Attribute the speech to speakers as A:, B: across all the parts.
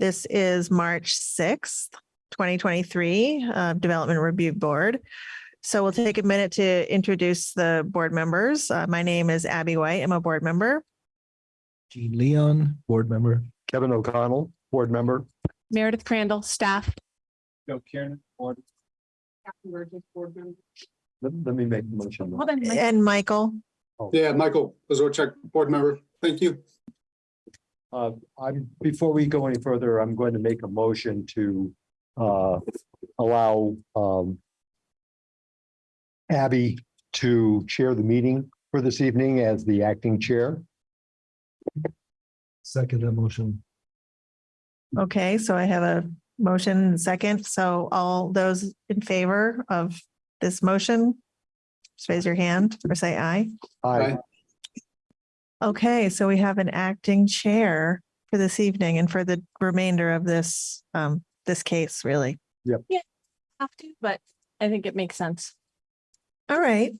A: This is March sixth, twenty twenty-three, uh, Development Review Board. So we'll take a minute to introduce the board members. Uh, my name is Abby White. I'm a board member.
B: Gene Leon, board member.
C: Kevin O'Connell, board member.
D: Meredith Crandall, staff.
C: Joe Kieran, board. Let, let me make the motion.
D: Hold on, Mike.
A: And Michael,
E: Yeah, Michael Azorchek, board member. Thank you.
C: Uh, Aye'm, before we go any further, I'm going to make a motion to, uh, allow, um, Abby to chair the meeting for this evening as the acting chair.
B: Second motion.
A: okay, so I have a motion and second. So all those in favor of this motion, just raise your hand or say aye.
C: I,
A: Okay, so we have an acting chair for this evening and for the remainder of this, um, this case, really. Yep.
D: Yeah, have to, but I think it makes sense.
A: All right,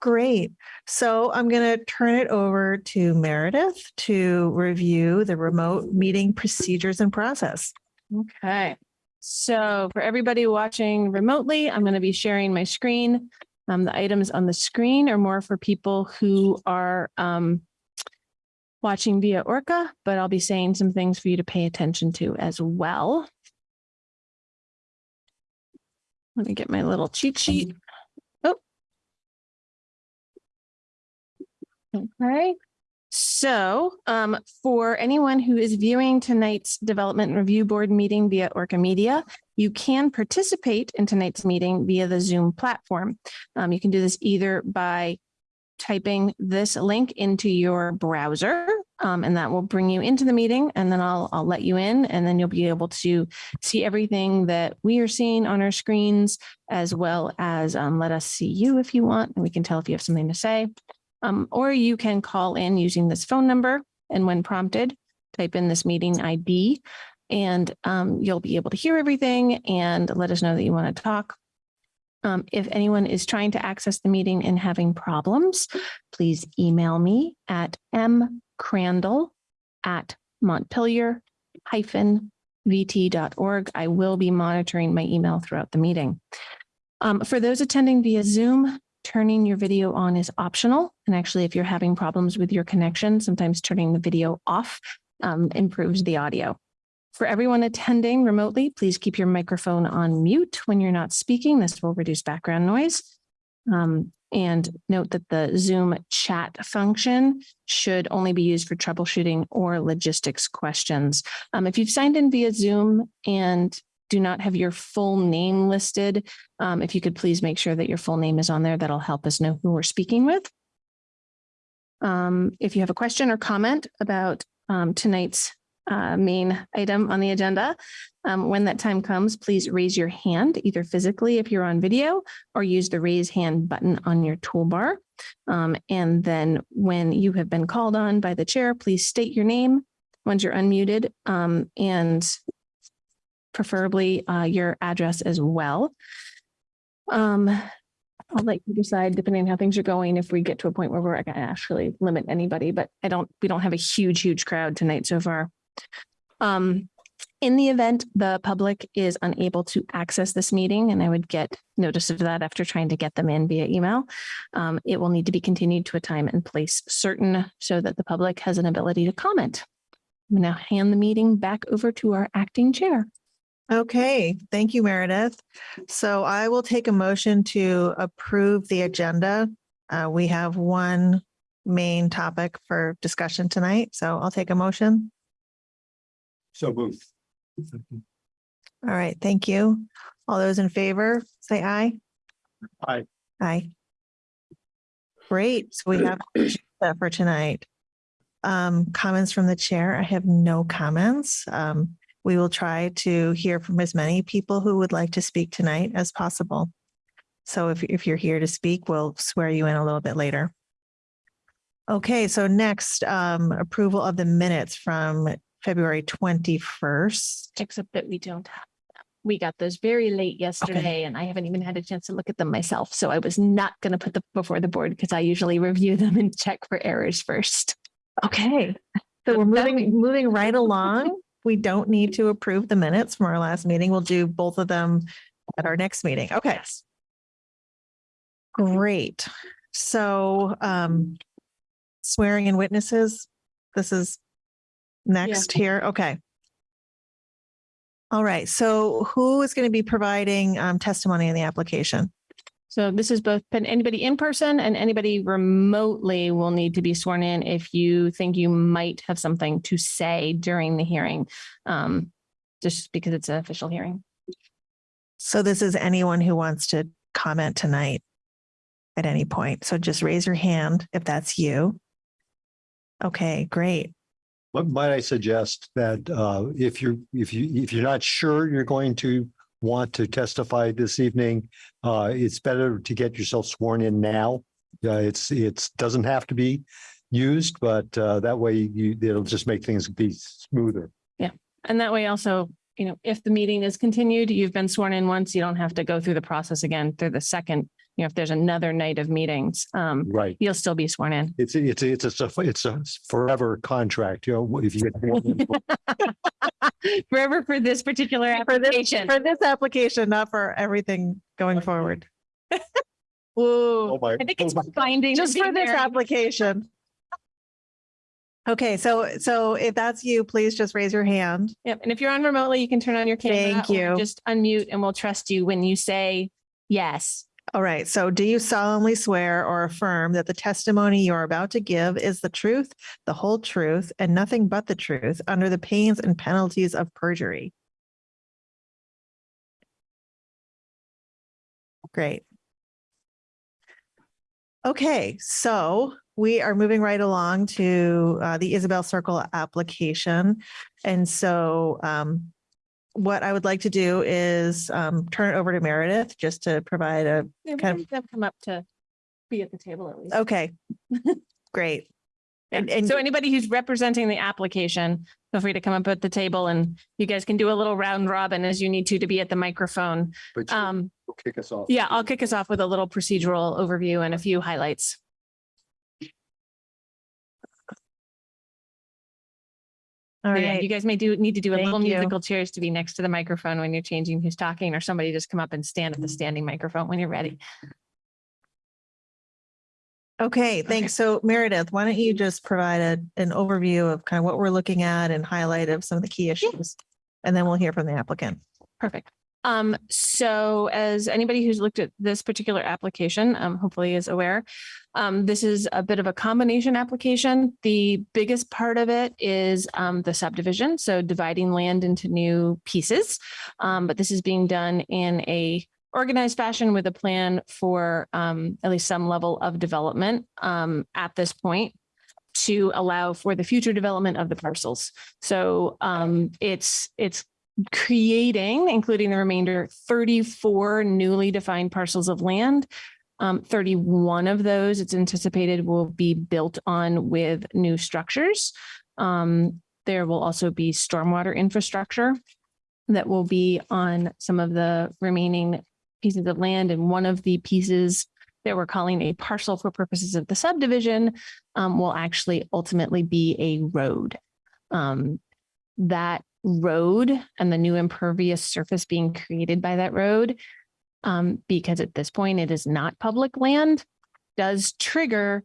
A: great. So I'm going to turn it over to Meredith to review the remote meeting procedures and process.
D: Okay. So for everybody watching remotely, I'm going to be sharing my screen. Um, the items on the screen are more for people who are um watching via Orca, but I'll be saying some things for you to pay attention to as well. Let me get my little cheat sheet. Oh. Okay. So um, for anyone who is viewing tonight's Development Review Board meeting via Orca Media, you can participate in tonight's meeting via the Zoom platform. Um, you can do this either by typing this link into your browser, um, and that will bring you into the meeting, and then I'll, I'll let you in, and then you'll be able to see everything that we are seeing on our screens, as well as um, let us see you if you want, and we can tell if you have something to say. Um, or you can call in using this phone number and when prompted, type in this meeting ID and um, you'll be able to hear everything and let us know that you want to talk. Um, if anyone is trying to access the meeting and having problems, please email me at mcrandall at montpelier hyphen vt.org. I will be monitoring my email throughout the meeting. Um, for those attending via Zoom, turning your video on is optional. And actually, if you're having problems with your connection, sometimes turning the video off um, improves the audio. For everyone attending remotely, please keep your microphone on mute when you're not speaking. This will reduce background noise. Um, and note that the Zoom chat function should only be used for troubleshooting or logistics questions. Um, if you've signed in via Zoom and do not have your full name listed, um, if you could please make sure that your full name is on there, that'll help us know who we're speaking with. Um, if you have a question or comment about um, tonight's uh, main item on the agenda, um, when that time comes, please raise your hand, either physically if you're on video or use the raise hand button on your toolbar. Um, and then when you have been called on by the chair, please state your name once you're unmuted um, and preferably uh, your address as well. Um, I'll let you decide, depending on how things are going, if we get to a point where we're gonna actually limit anybody, but I don't, we don't have a huge, huge crowd tonight so far. Um, in the event the public is unable to access this meeting, and I would get notice of that after trying to get them in via email, um, it will need to be continued to a time and place certain so that the public has an ability to comment. I'm gonna hand the meeting back over to our acting chair.
A: Okay, thank you, Meredith. So I will take a motion to approve the agenda. Uh, we have one main topic for discussion tonight, so I'll take a motion.
C: So moved.
A: All right, thank you. All those in favor, say aye.
C: Aye.
A: Aye. Great, so we have that for tonight. Um, comments from the chair. I have no comments. Um, we will try to hear from as many people who would like to speak tonight as possible. So if, if you're here to speak, we'll swear you in a little bit later. Okay, so next, um, approval of the minutes from February twenty-first.
D: Except that we don't have them. We got those very late yesterday and I haven't even had a chance to look at them myself. So I was not going to put them before the board because I usually review them and check for errors first.
A: Okay, so we're moving, moving right along. we don't need to approve the minutes from our last meeting. We'll do both of them at our next meeting. Okay. Great. So um swearing in witnesses, this is next here. Okay. All right. So who is going to be providing um testimony in the application?
D: So this is both, anybody in person and anybody remotely will need to be sworn in if you think you might have something to say during the hearing. Um, just because it's an official hearing.
A: So this is anyone who wants to comment tonight at any point. So just raise your hand if that's you. Okay, great.
C: But might I suggest that uh, if you're, if you, if you're not sure you're going to want to testify this evening, uh, it's better to get yourself sworn in now. Uh, it's, it's, doesn't have to be used, but uh, that way you, it'll just make things be smoother.
D: Yeah, and that way also, you know, if the meeting is continued, you've been sworn in once, you don't have to go through the process again through the second, you know, if there's another night of meetings, um,
C: Right.
D: you'll still be sworn in.
C: It's, it's, it's, it's a, it's a forever contract, you know, if you get.
D: Forever for this particular
A: For this,
D: application.
A: for this application, not for everything going forward.
C: Oh,
D: Ooh,
C: my.
D: I think it's
C: oh, my-
D: binding.
A: Just for this application. Okay, so, so if that's you, please just raise your hand.
D: Yep. And if you're on remotely, you can turn on your camera.
A: Thank you.
D: Just unmute and we'll trust you when you say yes.
A: All right, so do you solemnly swear or affirm that the testimony you are about to give is the truth, the whole truth, and nothing but the truth under the pains and penalties of perjury? Great. Okay, so we are moving right along to uh, the Isabel Circle application. And so um, what I would like to do is um, turn it over to Meredith just to provide a
D: Yeah, we
A: Kind
D: can have come up to be at the table at least.
A: Okay, great. And, and
D: So anybody who's representing the application, feel free to come up at the table and you guys can do a little round robin as you need to to be at the microphone.
C: But
D: Um,
C: kick us off.
D: yeah, I'll kick us off with a little procedural overview and a few highlights.
A: All
D: Yeah, You guys may do, need to do a
A: Thank
D: little
A: you.
D: musical chairs to be next to the microphone when you're changing who's talking, or somebody just come up and stand at the standing microphone when you're ready.
A: okay, thanks. So Meredith, why don't you just provide a, an overview of kind of what we're looking at and highlight of some of the key issues? And then we'll hear from the applicant.
D: Perfect. Um, so as anybody who's looked at this particular application, um, hopefully is aware, um, this is a bit of a combination application. The biggest part of it is, um, the subdivision, so dividing land into new pieces. Um, but this is being done in a organized fashion with a plan for, um, at least some level of development, at this point to allow for the future development of the parcels. So, it's, it's creating, including the remainder, thirty-four newly defined parcels of land. Um, thirty-one of those, it's anticipated will be built on with new structures. Um, there will also be stormwater infrastructure that will be on some of the remaining pieces of land and one of the pieces that we're calling a parcel for purposes of the subdivision um, will actually ultimately be a road. Um, that road and the new impervious surface being created by that road, um, because at this point it is not public land, does trigger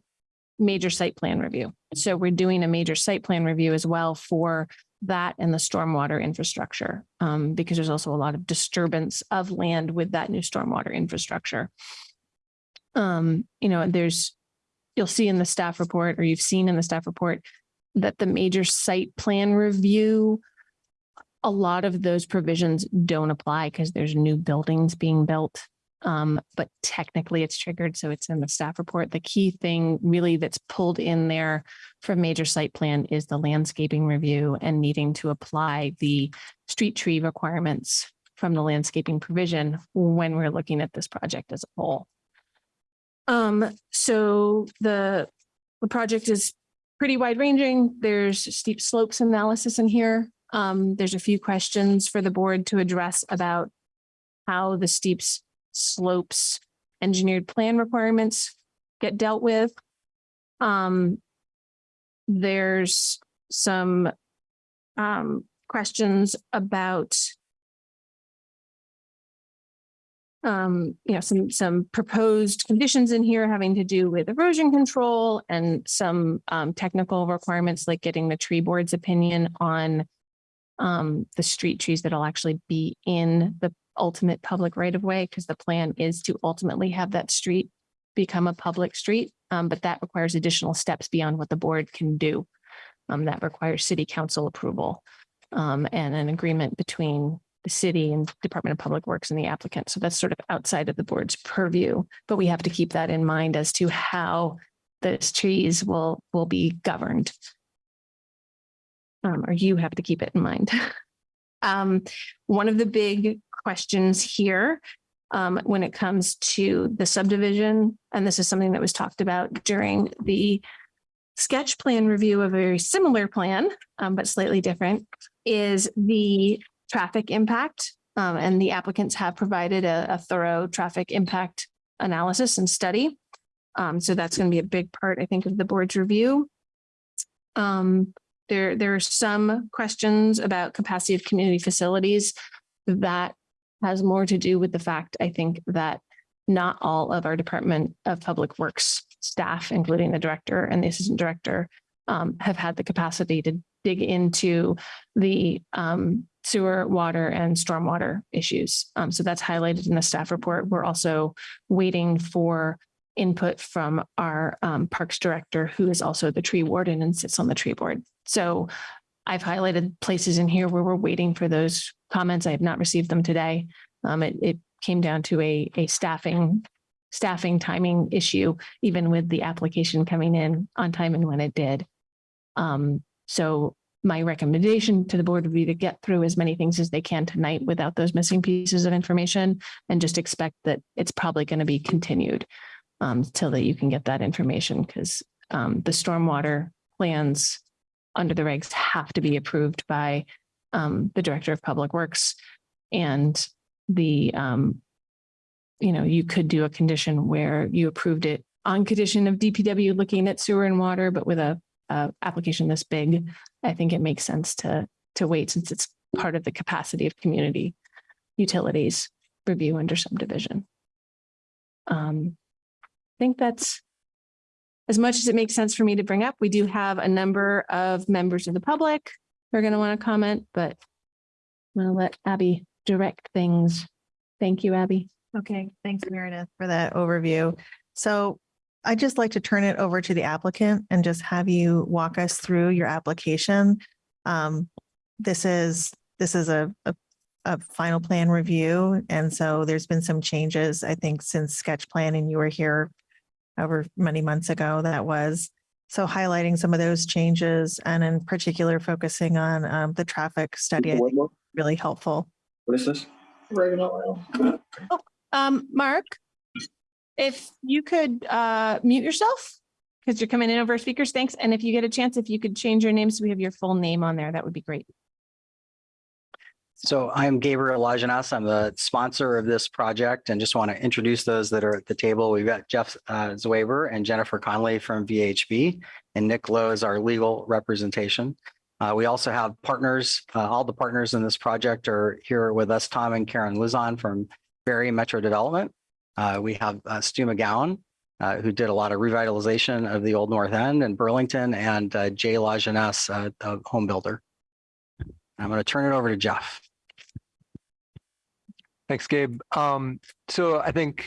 D: major site plan review. So we're doing a major site plan review as well for that and the stormwater infrastructure, um, because there's also a lot of disturbance of land with that new stormwater infrastructure. Um, you know, there's, you'll see in the staff report, or you've seen in the staff report, that the major site plan review, a lot of those provisions don't apply because there's new buildings being built. Um, but technically it's triggered, so it's in the staff report. The key thing really that's pulled in there for major site plan is the landscaping review and needing to apply the street tree requirements from the landscaping provision when we're looking at this project as a whole. Um, so the, the project is pretty wide ranging. There's steep slopes analysis in here. Um, there's a few questions for the board to address about how the steep slopes engineered plan requirements get dealt with. Um, there's some um, questions about um, you know, some, some proposed conditions in here having to do with erosion control and some um, technical requirements like getting the tree board's opinion on um, the street trees that'll actually be in the ultimate public right of way, because the plan is to ultimately have that street become a public street. Um, but that requires additional steps beyond what the board can do. Um, that requires city council approval um, and an agreement between the city and Department of Public Works and the applicant. So that's sort of outside of the board's purview, but we have to keep that in mind as to how those trees will, will be governed. Um, or you have to keep it in mind. Um, one of the big questions here um, when it comes to the subdivision, and this is something that was talked about during the sketch plan review of a very similar plan, um, but slightly different, is the traffic impact. Um, and the applicants have provided a, a thorough traffic impact analysis and study. Um, so that's going to be a big part, I think, of the board's review. Um, there, there are some questions about capacity of community facilities that has more to do with the fact, I think, that not all of our Department of Public Works staff, including the director and the assistant director, um, have had the capacity to dig into the um, sewer, water, and stormwater issues. Um, so that's highlighted in the staff report. We're also waiting for input from our um, Parks Director, who is also the tree warden and sits on the tree board. So I've highlighted places in here where we're waiting for those comments. I have not received them today. Um, it, it came down to a, a staffing, staffing timing issue, even with the application coming in on time and when it did. Um, so my recommendation to the board would be to get through as many things as they can tonight without those missing pieces of information and just expect that it's probably going to be continued um, till that you can get that information because um, the stormwater plans under the regs have to be approved by um, the Director of Public Works and the um, you know, you could do a condition where you approved it on condition of DPW looking at sewer and water, but with a, a application this big, I think it makes sense to to wait since it's part of the capacity of community utilities review under subdivision. Um, I think that's as much as it makes sense for me to bring up. We do have a number of members of the public who are going to want to comment, but I'm going to let Abby direct things. Thank you, Abby.
A: Okay, thanks Meredith for that overview. So I'd just like to turn it over to the applicant and just have you walk us through your application. Um, this is, this is a, a, a final plan review. And so there's been some changes, I think, since sketch plan and you were here over many months ago that was. So highlighting some of those changes and in particular focusing on um, the traffic study, I think really helpful.
F: What is this?
D: Um, Mark, if you could uh mute yourself because you're coming in over speakers, thanks. And if you get a chance, if you could change your name so we have your full name on there, that would be great.
F: So I'm Gabriel Lajeunesse. I'm the sponsor of this project and just want to introduce those that are at the table. We've got Jeff uh, Zwaber and Jennifer Conley from VHB and Nick Lowe is our legal representation. Uh, we also have partners, uh, all the partners in this project are here with us, Tom and Karen Luzon from Barry Metro Development. Uh, we have uh, Stu McGowan, uh, who did a lot of revitalization of the Old North End in Burlington and uh, Jay Lajeunesse, a home builder. I'm going to turn it over to Jeff.
G: Thanks, Gabe. Um, so I think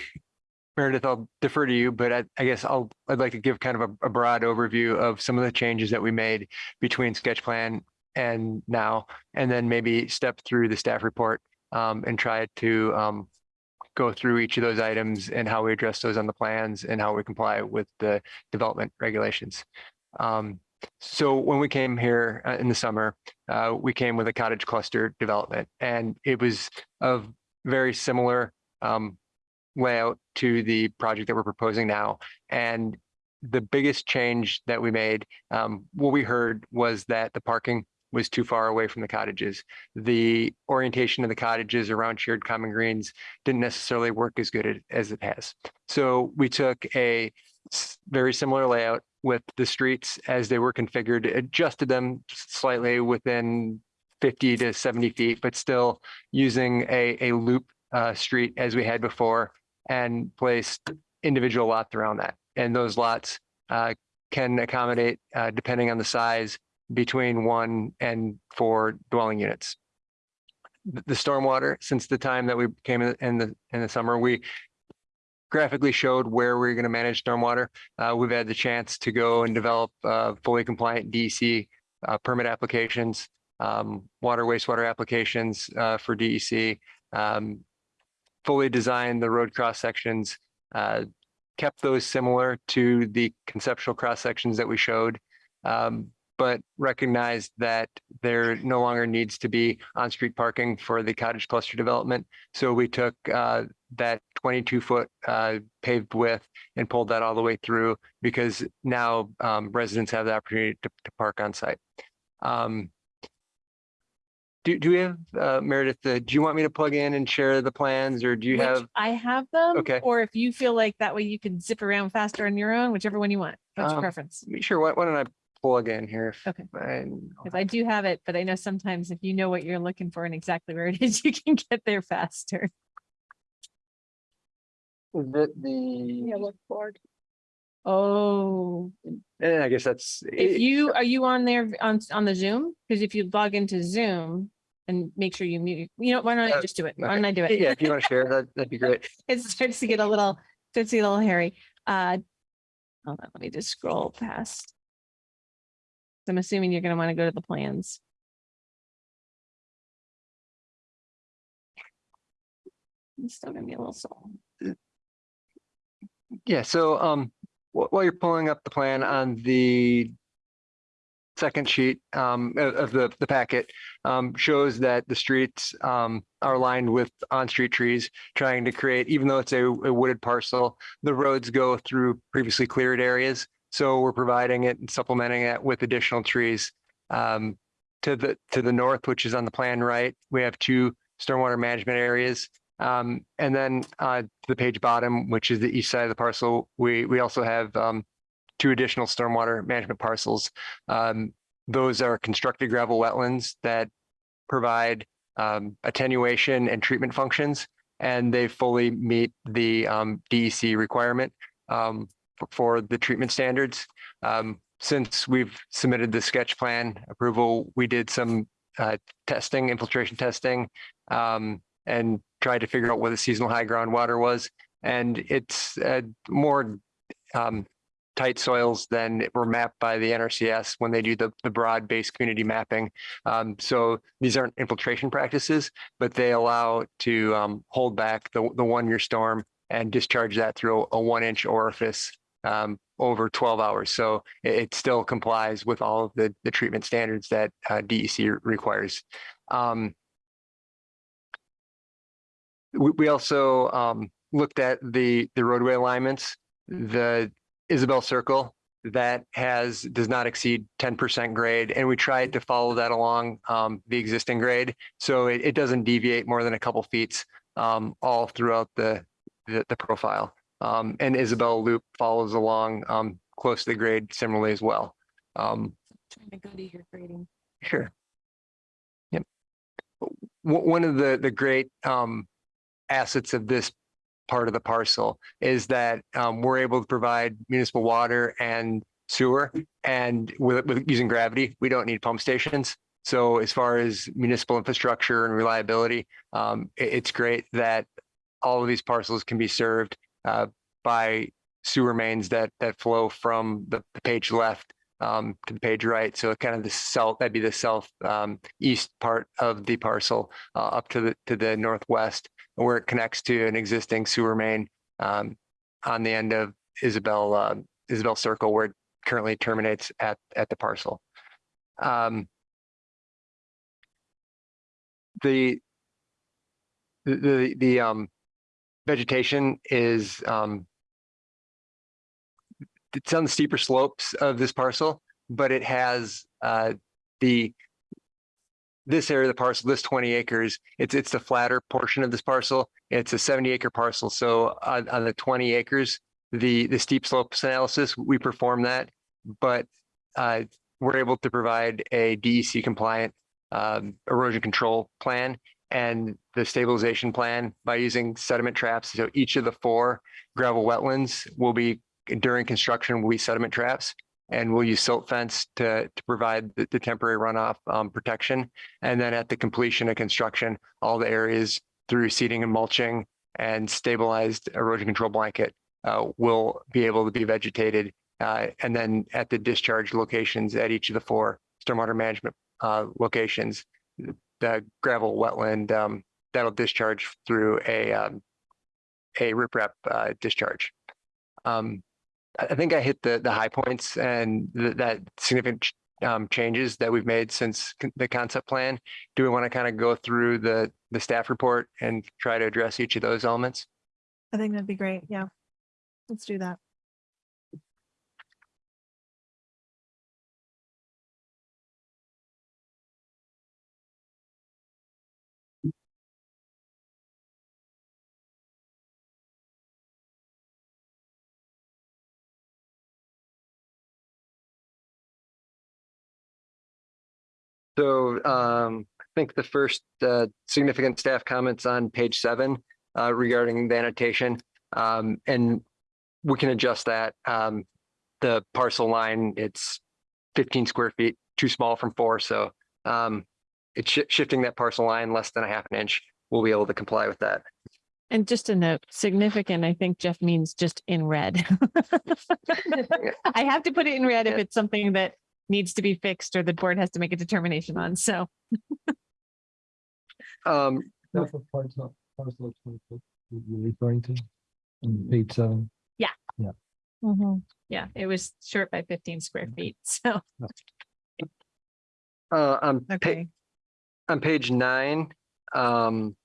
G: Meredith, I'll defer to you, but I, I guess I'll, I'd like to give kind of a, a broad overview of some of the changes that we made between sketch plan and now, and then maybe step through the staff report um, and try to um, go through each of those items and how we address those on the plans and how we comply with the development regulations. Um, so when we came here uh, in the summer, uh, we came with a cottage cluster development and it was of very similar um, layout to the project that we're proposing now. And the biggest change that we made, um, what we heard was that the parking was too far away from the cottages. The orientation of the cottages around shared common greens didn't necessarily work as good as it has. So we took a very similar layout with the streets as they were configured, adjusted them slightly within fifty to seventy feet, but still using a, a loop uh, street as we had before and placed individual lots around that. And those lots uh, can accommodate, uh, depending on the size, between one and four dwelling units. The stormwater, since the time that we came in in the, in the summer, we graphically showed where we are going to manage stormwater. Uh, we've had the chance to go and develop, uh, fully compliant DEC uh, permit applications, um, water wastewater applications, uh, for DEC. Um, fully designed the road cross sections, uh, kept those similar to the conceptual cross sections that we showed. Um, but recognized that there no longer needs to be on-street parking for the cottage cluster development. So we took uh, that twenty-two foot uh, paved width and pulled that all the way through because now um, residents have the opportunity to, to park on site. Um, do, do we have, uh, Meredith, uh, do you want me to plug in and share the plans or do you
D: Which
G: have?
D: I have them.
G: Okay.
D: Or if you feel like that way you can zip around faster on your own, whichever one you want. What's your
G: Um,
D: preference?
G: Sure, why, why don't I plug in here? if
D: Okay.
G: I-
D: Because I do have it, but I know sometimes if you know what you're looking for and exactly where it is, you can get there faster.
G: Is it the?
D: Oh,
G: Eh, I guess that's.
D: if
G: it-
D: you, are you on there on, on the Zoom? Because if you log into Zoom and make sure you mute, you know, why don't I
G: Uh,
D: just do it? Why don't I do it?
G: Yeah, if you want to share that, that'd be great.
D: It starts to get a little, starts to get a little hairy. Uh, hold on, let me just scroll past. I'm assuming you're gonna want to go to the plans. It's still gonna be a little slow.
G: Yeah, so um, while you're pulling up the plan on the second sheet um, of, the, the packet, um, shows that the streets um, are lined with on-street trees, trying to create, even though it's a a wooded parcel, the roads go through previously cleared areas. So we're providing it and supplementing it with additional trees. Um, to the, to the north, which is on the plan right, we have two stormwater management areas. Um, and then, uh, the page bottom, which is the east side of the parcel, we, we also have, um, two additional stormwater management parcels. Um, those are constructed gravel wetlands that provide, um, attenuation and treatment functions. And they fully meet the, um, DEC requirement, um, for- the treatment standards. Um, since we've submitted the sketch plan approval, we did some, uh, testing, infiltration testing, um, and tried to figure out what the seasonal high groundwater was. And it's uh, more um, tight soils than were mapped by the NRCS when they do the, the broad based community mapping. Um, so these aren't infiltration practices, but they allow to um, hold back the, the one year storm and discharge that through a one inch orifice um, over 12 hours. So it, it still complies with all of the, the treatment standards that uh, DEC requires. Um, we, we also um, looked at the, the roadway alignments, the Isabel Circle that has, does not exceed ten percent grade, and we tried to follow that along um, the existing grade. So it, it doesn't deviate more than a couple feet um, all throughout the, the, the profile. Um, and Isabel Loop follows along um, close to the grade similarly as well. Um,
D: Trying to go to your grading.
G: Sure. Yep. One of the, the great um, assets of this part of the parcel is that um, we're able to provide municipal water and sewer. And with, with using gravity, we don't need pump stations. So as far as municipal infrastructure and reliability, um, it- it's great that all of these parcels can be served uh, by sewer mains that, that flow from the the page left um, to the page right. So kind of the south, that'd be the south um, east part of the parcel uh, up to the to the northwest, where it connects to an existing sewer main um, on the end of Isabel uh, Isabel Circle, where it currently terminates at at the parcel. Um, the the the, um, vegetation is um, it's on the steeper slopes of this parcel, but it has uh, the this area of the parcel, this twenty acres, it's it's the flatter portion of this parcel. It's a seventy acre parcel. So on, on the twenty acres, the the steep slopes analysis, we perform that, but uh, we're able to provide a DEC compliant um, erosion control plan and the stabilization plan by using sediment traps. So each of the four gravel wetlands will be during construction will be sediment traps. And we'll use silt fence to, to provide the, the temporary runoff um, protection. And then at the completion of construction, all the areas through seeding and mulching and stabilized erosion control blanket uh, will be able to be vegetated. Uh, and then at the discharge locations at each of the four stormwater management uh, locations, the gravel wetland um, that'll discharge through a um, a riprap uh, discharge. Um, I think I hit the the high points and th- that significant um, changes that we've made since the concept plan. Do we want to kind of go through the the staff report and try to address each of those elements?
A: I think that'd be great. Yeah. Let's do that.
G: So um, I think the first uh, significant staff comments on page seven uh, regarding the annotation. Um, and we can adjust that. Um, the parcel line, it's fifteen square feet, too small from four, so um, it's shi- shifting that parcel line less than a half an inch. We'll be able to comply with that.
D: And just a note, significant, I think Jeff means just in red. I have to put it in red if it's something that needs to be fixed or the board has to make a determination on. So
G: Um,
B: That's what parcel, parcel of twenty-four you're referring to, on page seven.
A: Mhm.
D: yeah, it was short by fifteen square feet. So,
G: uh, on pa-
A: Okay.
G: on page nine, um.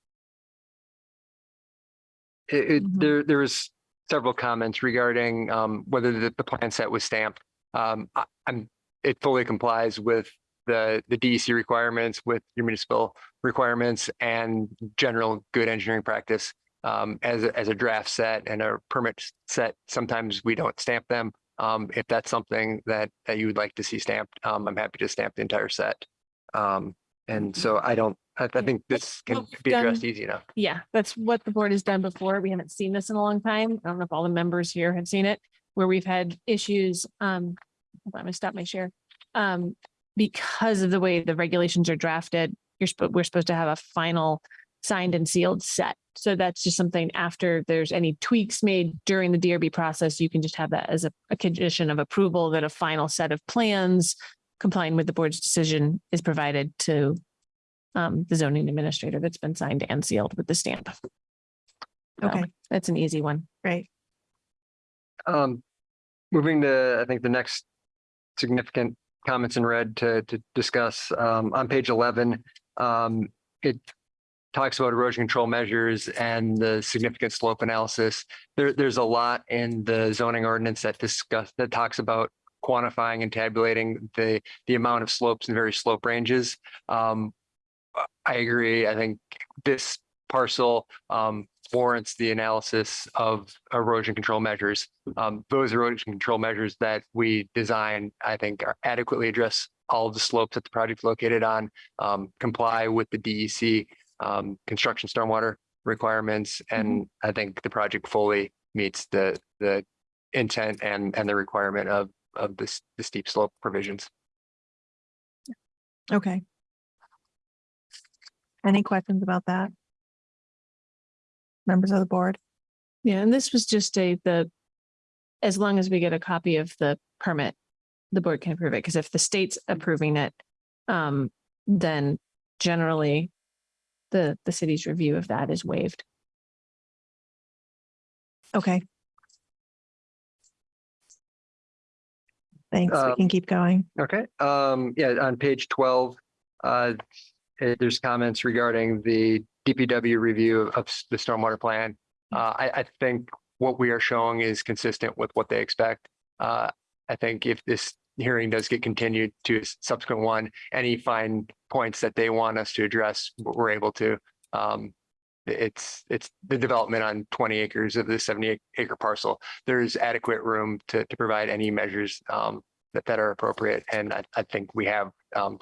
G: It, it,
A: Mhm.
G: there, there was several comments regarding, um, whether the, the plan set was stamped. Um, I, I'm, it fully complies with the, the DEC requirements, with your municipal requirements and general good engineering practice. Um, as, a- as a draft set and a permit set, sometimes we don't stamp them. Um, if that's something that, that you would like to see stamped, um, I'm happy to stamp the entire set. Um, and so I don't, I, I think this can be addressed easy enough.
D: yeah, that's what the board has done before. We haven't seen this in a long time. I don't know if all the members here have seen it, where we've had issues. Hold on, I'm gonna stop my share. Um, because of the way the regulations are drafted, you're supposed, we're supposed to have a final signed and sealed set. So that's just something after there's any tweaks made during the DRB process, you can just have that as a, a condition of approval that a final set of plans complying with the board's decision is provided to um, the zoning administrator that's been signed and sealed with the stamp. So,
A: Okay.
D: That's an easy one.
A: Right.
G: Um, moving to, I think the next significant comments in red to, to discuss, um, on page eleven. Um, it talks about erosion control measures and the significant slope analysis. There, there's a lot in the zoning ordinance that discuss, that talks about quantifying and tabulating the, the amount of slopes and various slope ranges. Um, I agree. I think this parcel, um, warrants the analysis of erosion control measures. Um, those erosion control measures that we design, I think are adequately address all of the slopes that the project located on, um, comply with the DEC, um, construction stormwater requirements. And I think the project fully meets the, the intent and, and the requirement of, of this, the steep slope provisions.
A: Okay. Any questions about that? Members of the board?
D: Yeah, and this was just a, the, as long as we get a copy of the permit, the board can approve it, because if the state's approving it, um, then generally the, the city's review of that is waived.
A: Okay. Thanks. We
G: Um,
A: can keep going.
G: Okay, um, yeah, on page twelve, uh, there's comments regarding the DPW review of the stormwater plan. Uh, I, I think what we are showing is consistent with what they expect. Uh, I think if this hearing does get continued to a subsequent one, any fine points that they want us to address, we're able to. Um, it's, it's the development on twenty acres of the seventy acre parcel. There's adequate room to, to provide any measures, um, that, that are appropriate. And I, I think we have, um,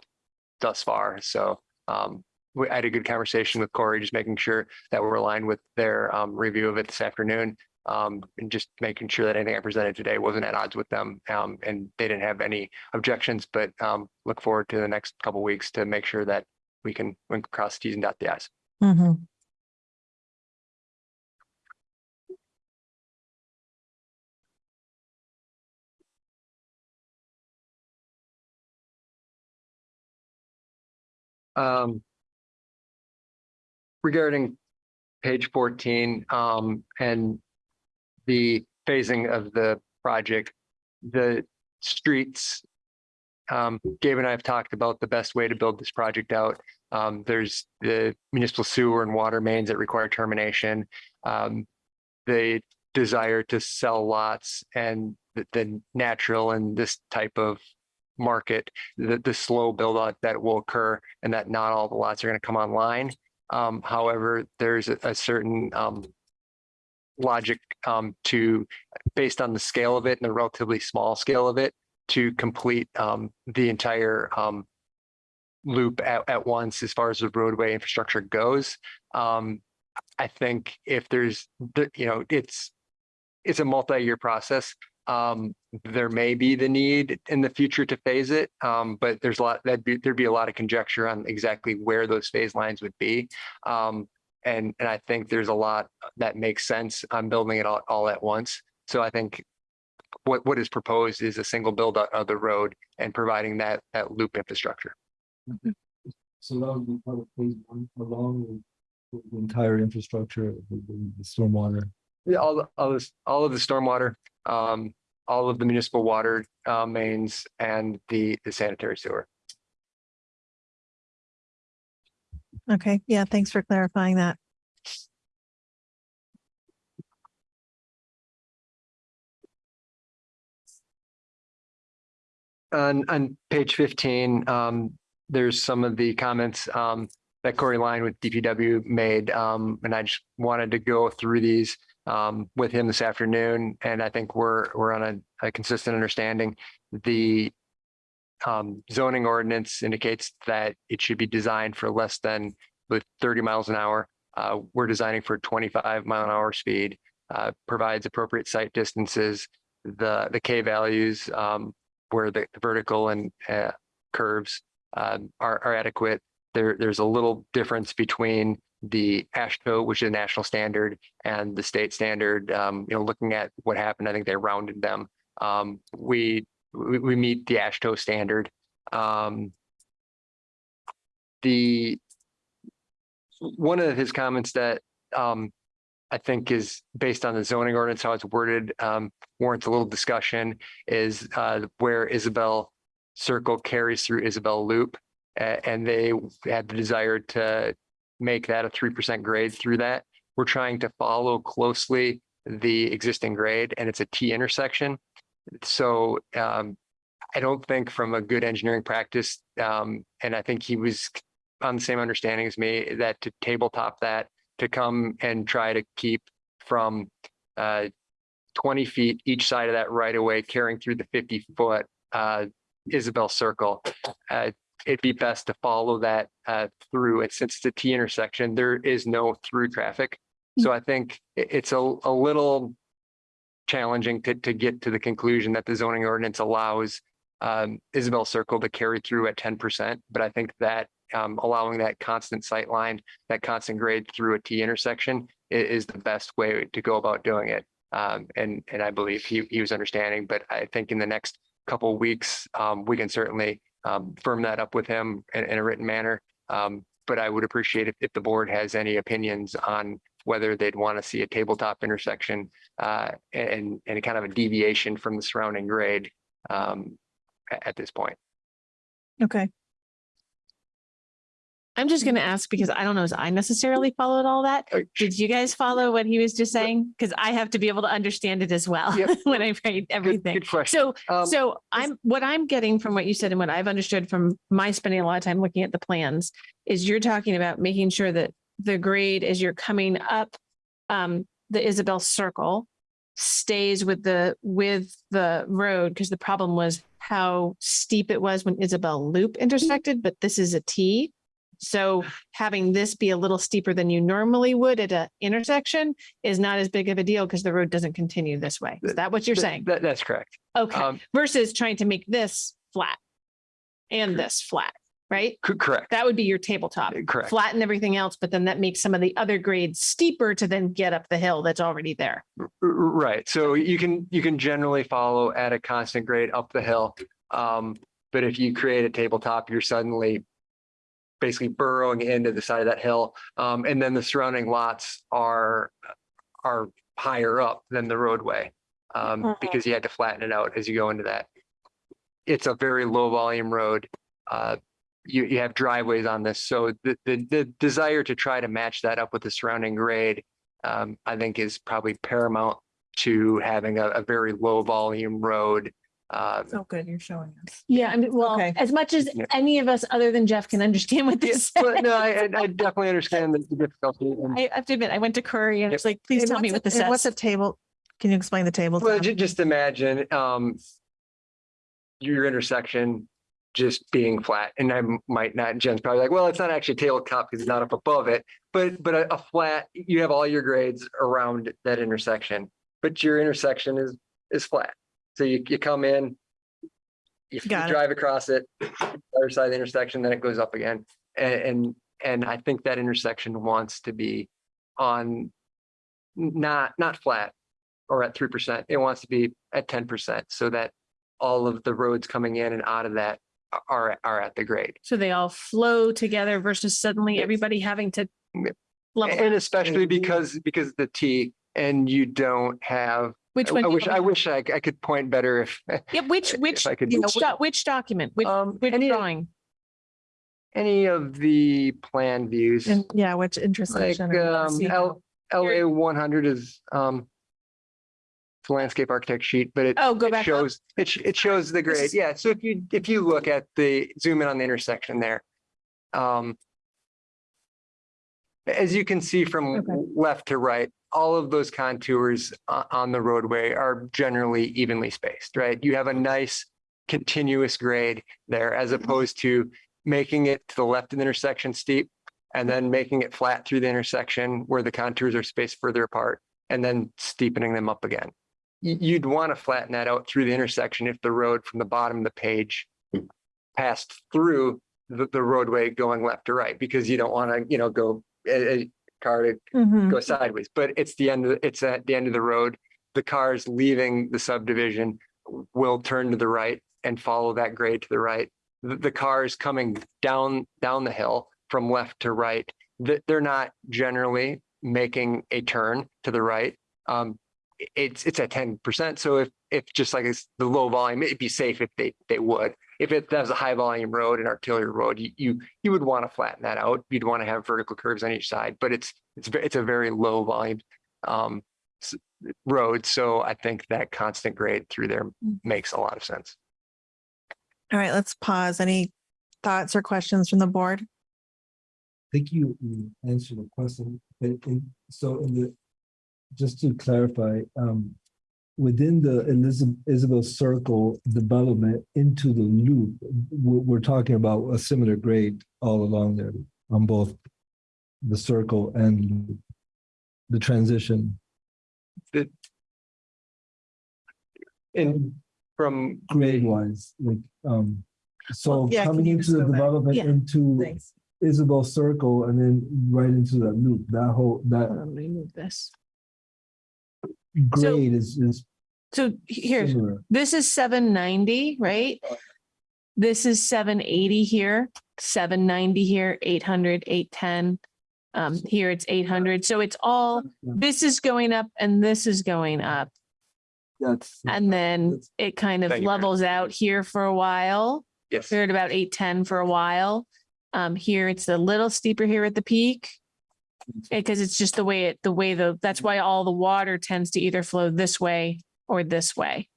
G: thus far. So um, we I had a good conversation with Corey, just making sure that we're aligned with their um, review of it this afternoon. Um, and just making sure that anything I presented today wasn't at odds with them. Um, and they didn't have any objections, but um, look forward to the next couple weeks to make sure that we can, we can cross Ts and dot the Is.
A: Mhm.
G: Um, regarding page fourteen, um, and the phasing of the project, the streets. Um, Gabe and I have talked about the best way to build this project out. Um, there's the municipal sewer and water mains that require termination. Um, the desire to sell lots and the, the natural and this type of market, the, the slow build out that will occur and that not all the lots are going to come online. Um, however, there's a, a certain, um, logic, um, to, based on the scale of it and the relatively small scale of it, to complete, um, the entire, um, loop at, at once as far as the roadway infrastructure goes. Um, I think if there's, you know, it's, it's a multi-year process. Um, there may be the need in the future to phase it, um, but there's a lot, that'd be, there'd be a lot of conjecture on exactly where those phase lines would be. Um, and, and I think there's a lot that makes sense on building it all, all at once. So I think what, what is proposed is a single build out of the road and providing that, that loop infrastructure.
B: So that would be part of phase one along with- with the entire infrastructure, the, the- the stormwater.
G: Yeah, all, all this, all of the stormwater, um, all of the municipal water, uh, mains and the, the sanitary sewer.
A: Okay, yeah, thanks for clarifying that.
G: On, on page fifteen, um, there's some of the comments, um, that Corey Line with DPW made, um, and I just wanted to go through these, um, with him this afternoon, and I think we're, we're on a, a consistent understanding. The, um, zoning ordinance indicates that it should be designed for less than with thirty miles an hour. Uh, we're designing for twenty-five mile an hour speed, uh, provides appropriate sight distances. The, the K values, um, where the vertical and uh, curves um, are, are adequate. There, there's a little difference between the AASHTO, which is a national standard, and the state standard. Um, you know, looking at what happened, I think they rounded them. Um, we, we, we meet the AASHTO standard. Um, the one of his comments that um, I think is based on the zoning ordinance, how it's worded, um, warrants a little discussion is uh, where Isabel Circle carries through Isabel Loop. and they had the desire to make that a three percent grade through that. We're trying to follow closely the existing grade and it's a T intersection. So um, I don't think from a good engineering practice, um, and I think he was on the same understanding as me, that to tabletop that, to come and try to keep from uh, twenty feet each side of that right away, carrying through the fifty foot uh, Isabel Circle. Uh, it'd be best to follow that uh, through. And since it's a T intersection, there is no through traffic. So I think it's a, a little challenging to, to get to the conclusion that the zoning ordinance allows um, Isabel Circle to carry through at ten percent. But I think that um, allowing that constant sight line, that constant grade through a T intersection i- is the best way to go about doing it. Um, and, and I believe he, he was understanding, but I think in the next couple of weeks, um, we can certainly um, firm that up with him in, in a written manner. Um, but I would appreciate if, if the board has any opinions on whether they'd want to see a tabletop intersection uh, and, and kind of a deviation from the surrounding grade um, at this point.
A: Okay,
D: I'm just going to ask because I don't know as I necessarily followed all that. Did you guys follow what he was just saying? Because I have to be able to understand it as well
G: Yep.
D: when I write
G: Good-
D: everything.
G: Good question.
D: So,
G: Um,
D: so I'm, what I'm getting from what you said and what I've understood from my spending a lot of time looking at the plans is you're talking about making sure that the grade as you're coming up um, the Isabel Circle stays with the, with the road, because the problem was how steep it was when Isabel Loop intersected, but this is a T. So having this be a little steeper than you normally would at an intersection is not as big of a deal because the road doesn't continue this way. Is that what you're saying?
G: That, that's correct.
D: Okay,
G: Um,
D: versus trying to make this flat and this flat, right?
G: correct,
D: That would be your tabletop.
G: correct.
D: Flatten everything else, but then that makes some of the other grades steeper to then get up the hill that's already there.
G: Right, so you can, you can generally follow at a constant grade up the hill. Um, but if you create a tabletop, you're suddenly basically burrowing into the side of that hill. Um, and then the surrounding lots are, are higher up than the roadway. Um,
D: Mhm.
G: because you had to flatten it out as you go into that. It's a very low volume road. Uh, you, you have driveways on this, so the, the, the desire to try to match that up with the surrounding grade um, I think is probably paramount to having a, a very low volume road. Uh,
A: So good, you're showing us.
D: Yeah, I mean, well,
A: Okay.
D: as much as
G: Yeah.
D: any of us other than Jeff can understand what this
G: but no, I, I I definitely understand the difficulty. and-
D: I have to admit, I went to Curry and
G: Yep.
D: it's like, please
A: And
D: tell me
A: what's
D: what
A: a-
D: this
A: and What's a
D: says.
A: table? Can you explain the table?
G: Well, ju- just imagine, um, your intersection just being flat and I might not, Jen's probably like, well, it's not actually a tabletop because it's not up above it. But, but a, a flat, you have all your grades around that intersection, but your intersection is, is flat. So you, you come in, you you
A: it.
G: drive across it, other side of the intersection, then it goes up again. And, and, and I think that intersection wants to be on not, not flat or at three percent. It wants to be at ten percent so that all of the roads coming in and out of that are, are at the grade.
D: So they all flow together versus suddenly
G: Yes.
D: everybody having to level.
G: And especially because, because the T and you don't have,
D: Which one?
G: I
D: do you
G: wish, I wish I, I could point better if.
D: Yeah, which,
G: if
D: which,
G: I could-
D: which doc- which document, which,
G: Um,
D: which
G: any,
D: drawing?
G: any of the plan views,
A: And yeah, which
G: like,
A: intersection? or
G: um,
A: see
G: L, LA one hundred is, um, it's a landscape architect sheet, but it,
D: Oh, go
G: it
D: back up.
G: shows, it, sh- it shows the grade.
D: is-
G: Yeah, so if you, if you look at the, zoom in on the intersection there. Um. As you can see from
D: Okay.
G: left to right, all of those contours o- on the roadway are generally evenly spaced, right? You have a nice continuous grade there as mm-hmm. opposed to making it to the left of the intersection steep and then making it flat through the intersection where the contours are spaced further apart and then steepening them up again. You'd want to flatten that out through the intersection if the road from the bottom of the page hmm. passed through the, the roadway going left to right, because you don't want to, you know, go a, a car to
A: Mhm.
G: go sideways, but it's the end, of it's at the end of the road. The cars leaving the subdivision will turn to the right and follow that grade to the right. The, the cars coming down, down the hill from left to right, that they're not generally making a turn to the right. Um, it's, it's at ten percent. So if, if just like it's the low volume, it'd be safe if they, they would. If it, that was a high volume road, an arterial road, you, you, you would want to flatten that out. You'd want to have vertical curves on each side, but it's, it's, it's a very low volume um, road. So I think that constant grade through there
A: Mm.
G: makes a lot of sense.
A: All right, let's pause. Any thoughts or questions from the board?
B: think you you answered the question, but in, so in the, just to clarify, um, within the Elizabeth, Isabel Circle development into the loop, we're, we're talking about a similar grade all along there on both the circle and the transition.
G: And from,
B: grade wise, like, um, so
A: yeah,
B: coming into the development
A: Yeah,
B: into
A: Thanks.
B: Isabel Circle and then right into that loop, that whole, that
D: Let me move this.
B: grade is, is
D: So here,
B: similar.
D: this is seven ninety, right? This is seven eighty here, seven ninety here, 800, 810. Um, here it's eight hundred. So it's all,
B: Yeah.
D: this is going up and this is going up.
B: That's.
D: And then
B: That's-
D: it kind of
G: Thank you,
D: levels out here for a while.
G: yes,
D: We're at about eight ten for a while. Um, here it's a little steeper here at the peak. Because it's just the way it, the way the, that's why all the water tends to either flow this way or this way.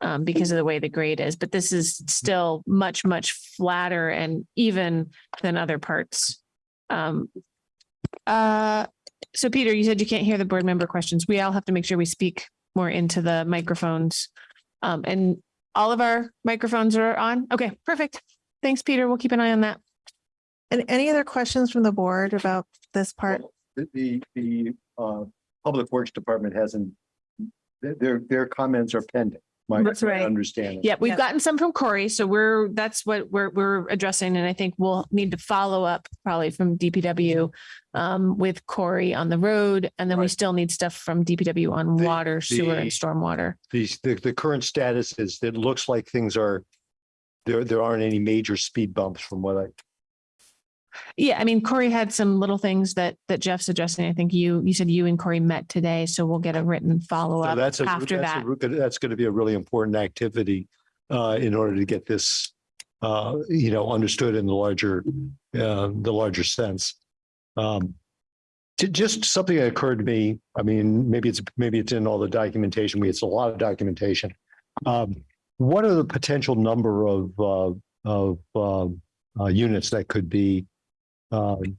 D: Um, because of the way the grade is, but this is still much, much flatter and even than other parts. Um. Uh, so Peter, you said you can't hear the board member questions. We all have to make sure we speak more into the microphones. Um, and all of our microphones are on. Okay, perfect. Thanks, Peter. We'll keep an eye on that.
A: And any other questions from the board about this part?
C: The, the, the, uh, Public Works Department hasn't, their, their, their comments are pending. My
D: That's
C: my
D: right.
C: understanding.
D: Yeah, we've
A: Yeah.
D: gotten some from Corey, so we're, that's what we're, we're addressing, and I think we'll need to follow up probably from DPW um, with Corey on the road, and then we
C: Right.
D: still need stuff from DPW on
C: The-
D: water, sewer, and stormwater.
C: These, the, the current status is, it looks like things are, there, there aren't any major speed bumps from what I,
D: Yeah, I mean, Corey had some little things that, that Jeff's addressing. I think you, you said you and Corey met today, so we'll get a written
C: So
D: follow-up
C: that's a,
D: after
C: that's
D: that.
C: re- that's going to be a really important activity uh, in order to get this, uh, you know, understood in the larger, uh, the larger sense. Um, ju- just something that occurred to me, I mean, maybe it's, maybe it's in all the documentation, we, it's a lot of documentation. Um, what are the potential number of, uh, of, um, uh, units that could be, um,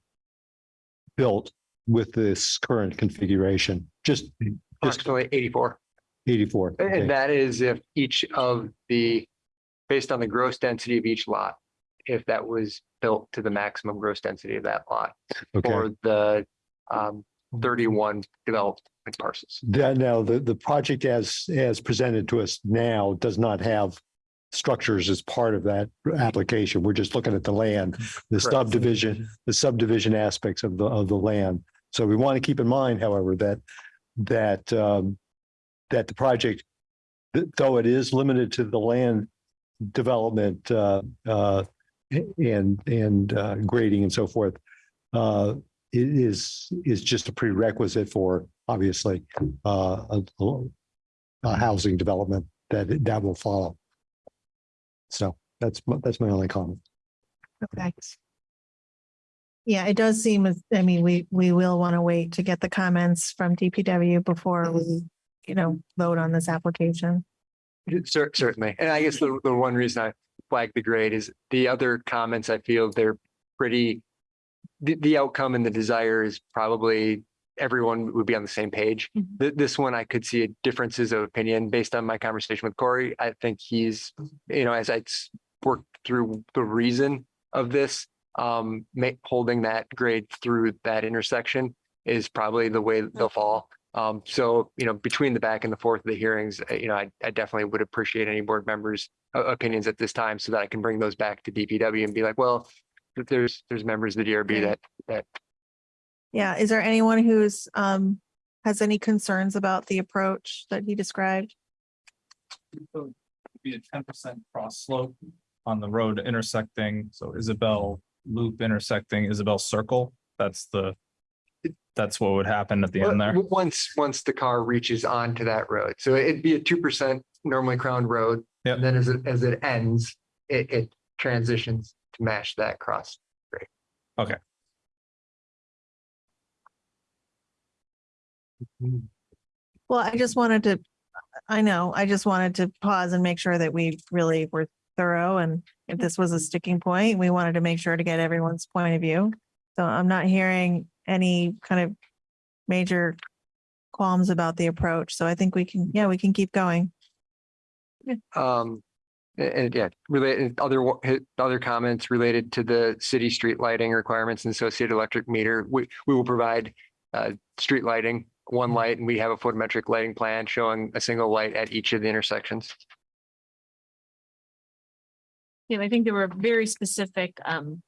C: built with this current configuration? Just, just
G: Approximately eighty-four.
C: eighty-four. okay.
G: And that is if each of the, based on the gross density of each lot, if that was built to the maximum gross density of that lot
C: Okay.
G: for the um thirty-one developed parcels.
C: That now, the, the project as, as presented to us now does not have structures as part of that application. We're just looking at the land, the
G: Correct.
C: subdivision, the subdivision aspects of the, of the land. So we want to keep in mind, however, that, that, um, that the project, though it is limited to the land development, uh, uh, and, and, uh, grading and so forth, uh, it is, is just a prerequisite for, obviously, uh, a, a housing development that, that will follow. So that's, my- that's my only comment.
A: Okay. Yeah, it does seem, as I mean, we, we will want to wait to get the comments from DPW before we, you know, vote on this application.
G: Cer- Certainly. And I guess the, the one reason I flagged the grade is the other comments I feel they're pretty, the, the outcome and the desire is probably everyone would be on the same page.
D: Mhm.
G: Th- This one, I could see differences of opinion based on my conversation with Corey. I think he's, you know, as I worked through the reason of this, um, holding that grade through that intersection is probably the way they'll fall. Um, so, you know, between the back and the forth of the hearings, you know, I, I definitely would appreciate any board members' uh, opinions at this time so that I can bring those back to DPW and be like, well, there's, there's members of the DRB that, that
A: Yeah, is there anyone who's, um, has any concerns about the approach that he described?
H: So it'd Be a ten percent cross slope on the road intersecting, so Isabel Loop intersecting Isabel Circle. That's the, that's what would happen at the end there.
G: once, once the car reaches onto that road. So it'd be a two percent normally crowned road.
H: Yep.
G: And Then as it, as it ends, it, it transitions to match that cross.
A: Well, I just wanted to, I know, I just wanted to pause and make sure that we really were thorough and if this was a sticking point, we wanted to make sure to get everyone's point of view. So I'm not hearing any kind of major qualms about the approach. So I think we can, yeah, we can keep going.
G: Um, and, yeah, related, other, other comments related to the city street lighting requirements and associated electric meter. We, we will provide uh, street lighting, one light, and we have a photometric lighting plan showing a single light at each of the intersections.
D: Yeah, I think there were very specific um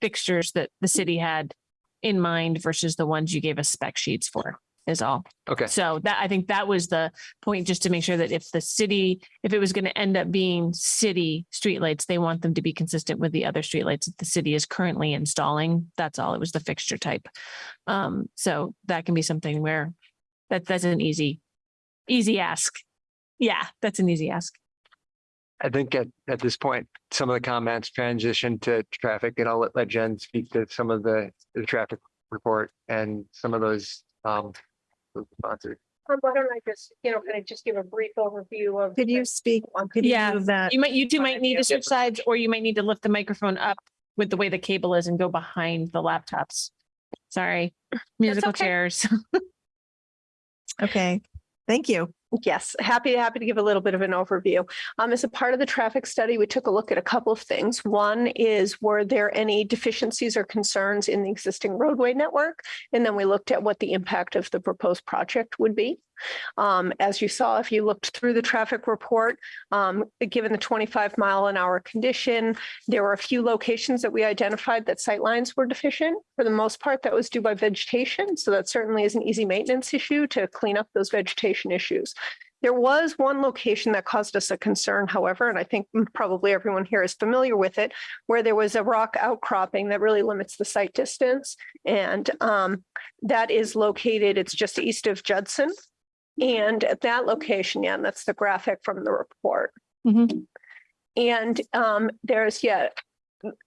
D: fixtures that the city had in mind versus the ones you gave us spec sheets for is all.
G: Okay,
D: So that, I think that was the point, just to make sure that if the city, if it was going to end up being city streetlights, they want them to be consistent with the other streetlights that the city is currently installing. That's all. It was the fixture type. Um, so that can be something where that, that's an easy, easy ask. Yeah, that's an easy ask.
G: I think at, at this point, some of the comments transition to traffic and I'll let, let Jen speak to some of the, the traffic report and some of those, um, those responses.
I: Um, Why don't I just, you know, kind of just give a brief overview of.
A: Could you speak, could you
D: Yeah,
A: move that?
D: You might, you two might need to switch sides, or you might need to lift the microphone up with the way the cable is and go behind the laptops. Sorry, musical
I: okay.
D: chairs.
A: Okay, thank you.
I: Yes, happy, happy to give a little bit of an overview. Um, as a part of the traffic study, we took a look at a couple of things. One is, were there any deficiencies or concerns in the existing roadway network? And then we looked at what the impact of the proposed project would be. Um, as you saw, if you looked through the traffic report, um, given the twenty-five mile an hour condition, there were a few locations that we identified that sightlines were deficient. For the most part, that was due by vegetation. So that certainly is an easy maintenance issue to clean up those vegetation issues. There was one location that caused us a concern, however, and I think probably everyone here is familiar with it, where there was a rock outcropping that really limits the sight distance. And um, that is located, it's just east of Judson. And at that location, yeah, and that's the graphic from the report.
D: Mhm.
I: And um, there's yet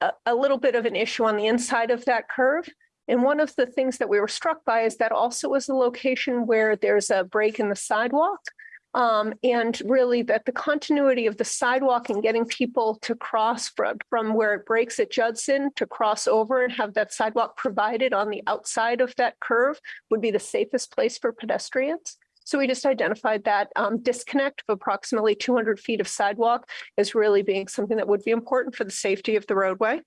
I: a, a little bit of an issue on the inside of that curve. And one of the things that we were struck by is that also is the location where there's a break in the sidewalk. Um, and really that the continuity of the sidewalk and getting people to cross from, from where it breaks at Judson to cross over and have that sidewalk provided on the outside of that curve would be the safest place for pedestrians. So we just identified that um, disconnect of approximately 200 feet of sidewalk as really being something that would be important for the safety of the roadway.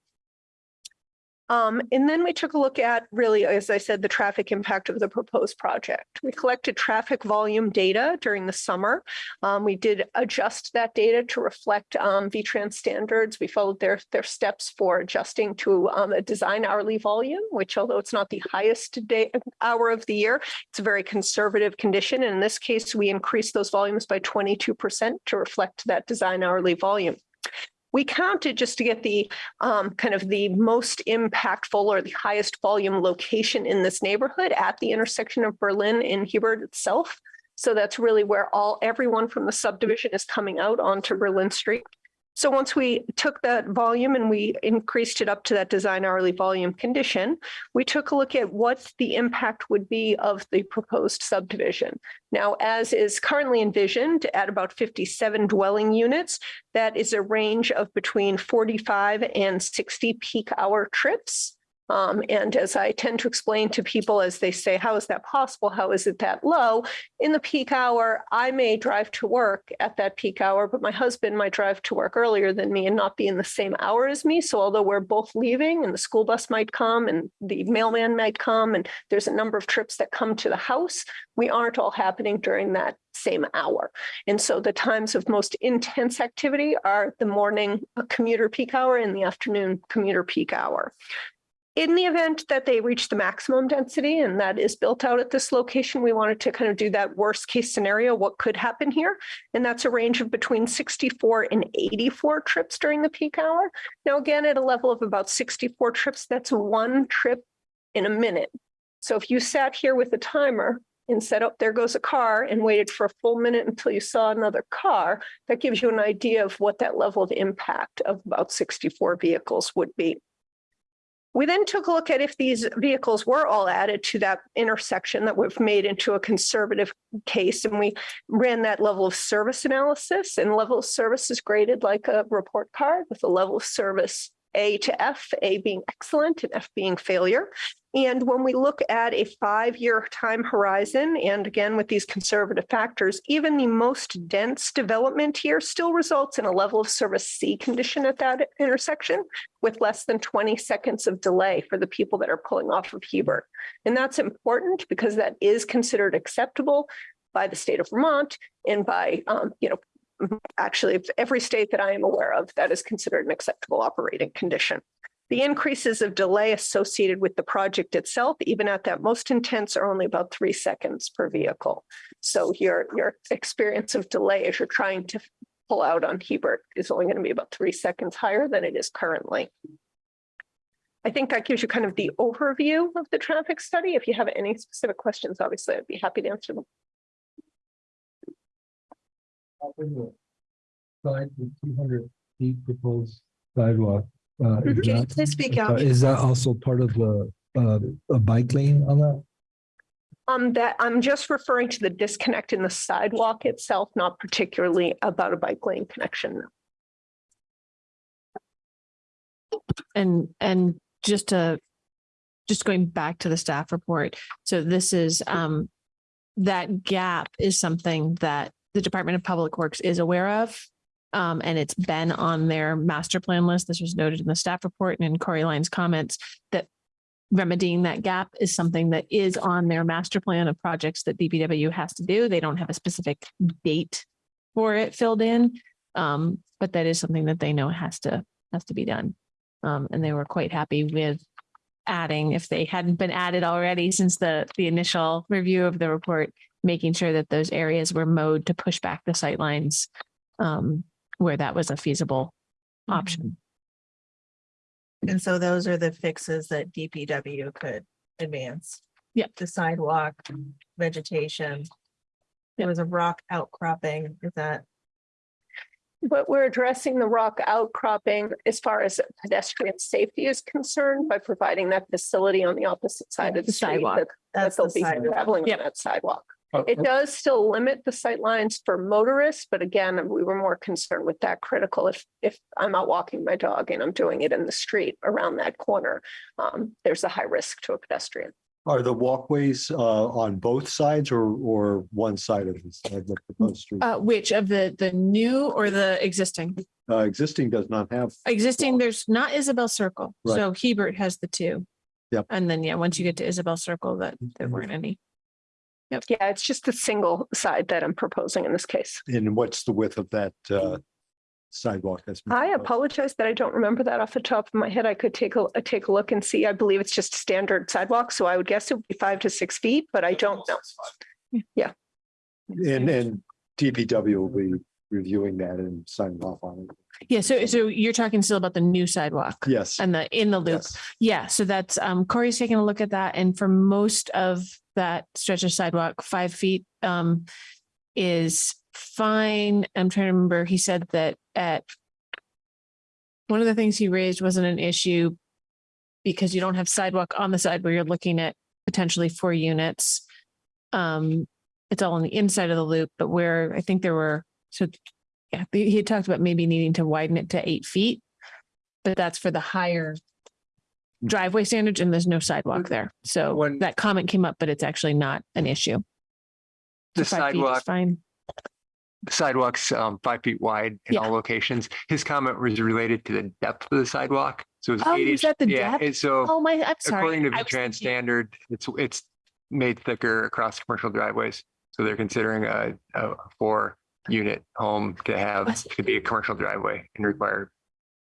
I: Um, and then we took a look at really, as I said, the traffic impact of the proposed project. We collected traffic volume data during the summer. Um, we did adjust that data to reflect um, VTrans standards. We followed their, their steps for adjusting to um, a design hourly volume, which although it's not the highest day hour of the year, it's a very conservative condition. And in this case, we increased those volumes by 22% to reflect that design hourly volume. We counted just to get the um, kind of the most impactful or the highest volume location in this neighborhood at the intersection of Berlin and Hebert itself. So that's really where all everyone from the subdivision is coming out onto Berlin Street. So once we took that volume and we increased it up to that design hourly volume condition, we took a look at what the impact would be of the proposed subdivision. Now, as is currently envisioned at about 57 dwelling units, that is a range of between 45 and 60 peak hour trips. Um, and as I tend to explain to people as they say, how is that possible? How is it that low? In the peak hour, I may drive to work at that peak hour, but my husband might drive to work earlier than me and not be in the same hour as me. So although we're both leaving and the school bus might come and the mailman might come and there's a number of trips that come to the house, we aren't all happening during that same hour. And so the times of most intense activity are the morning commuter peak hour and the afternoon commuter peak hour. In the event that they reach the maximum density and that is built out at this location, we wanted to kind of do that worst case scenario, what could happen here? And that's a range of between 64 and 84 trips during the peak hour. Now, again, at a level of about 64 trips, that's one trip in a minute. So if you sat here with a timer and said, up, there goes a car and waited for a full minute until you saw another car, that gives you an idea of what that level of impact of about 64 vehicles would be. We then took a look at if these vehicles were all added to that intersection that we've made into a conservative case, and we ran that level of service analysis, and level of service is graded like a report card with a level of service A to F, A being excellent and F being failure. And when we look at a five-year time horizon, and again, with these conservative factors, even the most dense development here still results in a level of service C condition at that intersection with less than 20 seconds of delay for the people that are pulling off of Hebert. And that's important because that is considered acceptable by the state of Vermont and by, um, you know, actually every state that I am aware of that is considered an acceptable operating condition. The increases of delay associated with the project itself, even at that most intense, are only about three seconds per vehicle. So your, your experience of delay as you're trying to pull out on Hebert is only going to be about three seconds higher than it is currently. I think that gives you kind of the overview of the traffic study. If you have any specific questions, obviously, I'd be happy to answer them.
B: Side with two hundred feet proposed sidewalk. Uh, is
A: Can you
B: that-
A: please speak
B: uh,
A: out?
B: Is that also part of the, uh, a bike lane on that?
I: Um, that I'm just referring to the disconnect in the sidewalk itself, not particularly about a bike lane connection.
D: And, and just to, just going back to the staff report. So this is, um, that gap is something that the Department of Public Works is aware of. Um, and it's been on their master plan list. This was noted in the staff report and in Corey Line's comments that remedying that gap is something that is on their master plan of projects that DPW has to do. They don't have a specific date for it filled in. Um, but that is something that they know has to, has to be done. Um, and they were quite happy with adding, if they hadn't been added already since the, the initial review of the report, making sure that those areas were mowed to push back the sightlines um, where that was a feasible mm-hmm. option.
A: And so those are the fixes that DPW could advance.
D: Yep.
A: The sidewalk, vegetation. There was a rock outcropping, is that,
I: But we're addressing the rock outcropping as far as pedestrian safety is concerned by providing that facility on the opposite side of
D: The
I: the street.
D: sidewalk.
I: that- That
A: that's
I: they'll
A: the
I: be
A: sidewalk.
I: traveling on
D: Yep.
I: that sidewalk.
H: Uh,
I: It does still limit the sightlines for motorists, but again, we were more concerned with that critical if, if I'm out walking my dog and I'm doing it in the street around that corner, um, there's a high risk to a pedestrian.
C: Are the walkways uh on both sides or or one side of this, of the proposed street?
D: Uh, which of the, the new or the existing?
C: Uh, existing does not have,
D: Existing, there's not Isabel Circle.
C: Right.
D: So Hebert has the two.
C: Yep.
D: And then, yeah, once you get to Isabel Circle, that there
C: Mhm.
D: weren't any.
I: Yeah, it's just a single side that I'm proposing in this case.
C: and what's the width of that uh sidewalk? that's been
I: I
C: proposed?
I: apologize that I don't remember that off the top of my head. I could take a, uh, take a look and see. I believe it's just standard sidewalk, so I would guess it would be five to six feet, but I don't know. Yeah.
C: And and DPW will be reviewing that and signing off on it.
D: Yeah, so, so you're talking still about the new sidewalk
C: Yes.
D: and the, in the loop.
C: yes.
D: Yeah, so that's, um, Corey's taking a look at that and for most of that stretch of sidewalk, five feet, um, is fine. I'm trying to remember, he said that at one of the things he raised wasn't an issue because you don't have sidewalk on the side where you're looking at potentially four units. Um, it's all on the inside of the loop, but where I think there were, so yeah, he had talked about maybe needing to widen it to eight feet. But that's for the higher driveway standards and there's no sidewalk there. So
G: When-
D: that comment came up, but it's actually not an issue.
G: The
D: five feet is
G: sidewalk,
D: Fine.
G: the sidewalk's um five feet wide in
D: Yeah.
G: all locations. His comment was related to the depth of the sidewalk. So it's
D: Oh,
G: eight
D: is
G: inch.
D: that the
G: Yeah,
D: depth?
G: and so
D: Oh, my, I'm sorry.
G: according to
D: I was
G: V-Trans
D: thinking-
G: standard, it's it's made thicker across commercial driveways. So they're considering a a four unit home to have
D: Was-
G: to be a commercial driveway and require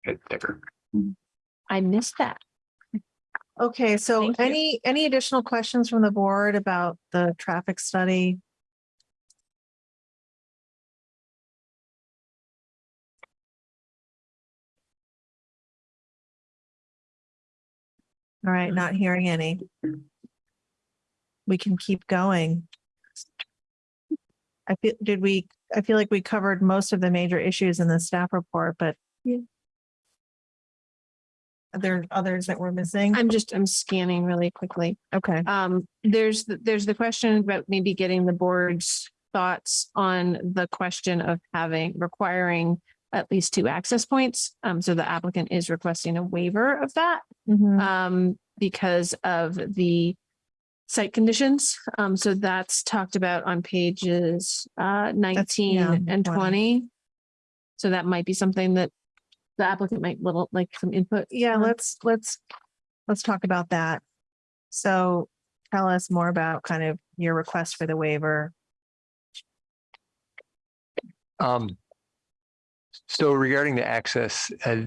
G: it thicker.
D: I missed that.
A: Okay, so
D: Thank you.
A: any, any additional questions from the board about the traffic study? All right, not hearing any. We can keep going. I feel, did we, I feel like we covered most of the major issues in the staff report, but
D: Yeah.
A: Are there others that we're missing?
D: I'm just, I'm scanning really quickly.
A: Okay.
D: Um, there's, the- there's the question about maybe getting the board's thoughts on the question of having, requiring at least two access points. Um, so the applicant is requesting a waiver of that.
A: Mhm.
D: um, because of the site conditions. Um, so that's talked about on pages, uh, nineteen
A: yeah,
D: and
A: 20.
D: twenty. So that might be something that the applicant might little, like some input.
A: Yeah,
D: on.
A: let's, let's, let's talk about that. So tell us more about kind of your request for the waiver.
G: Um. So regarding the access, uh,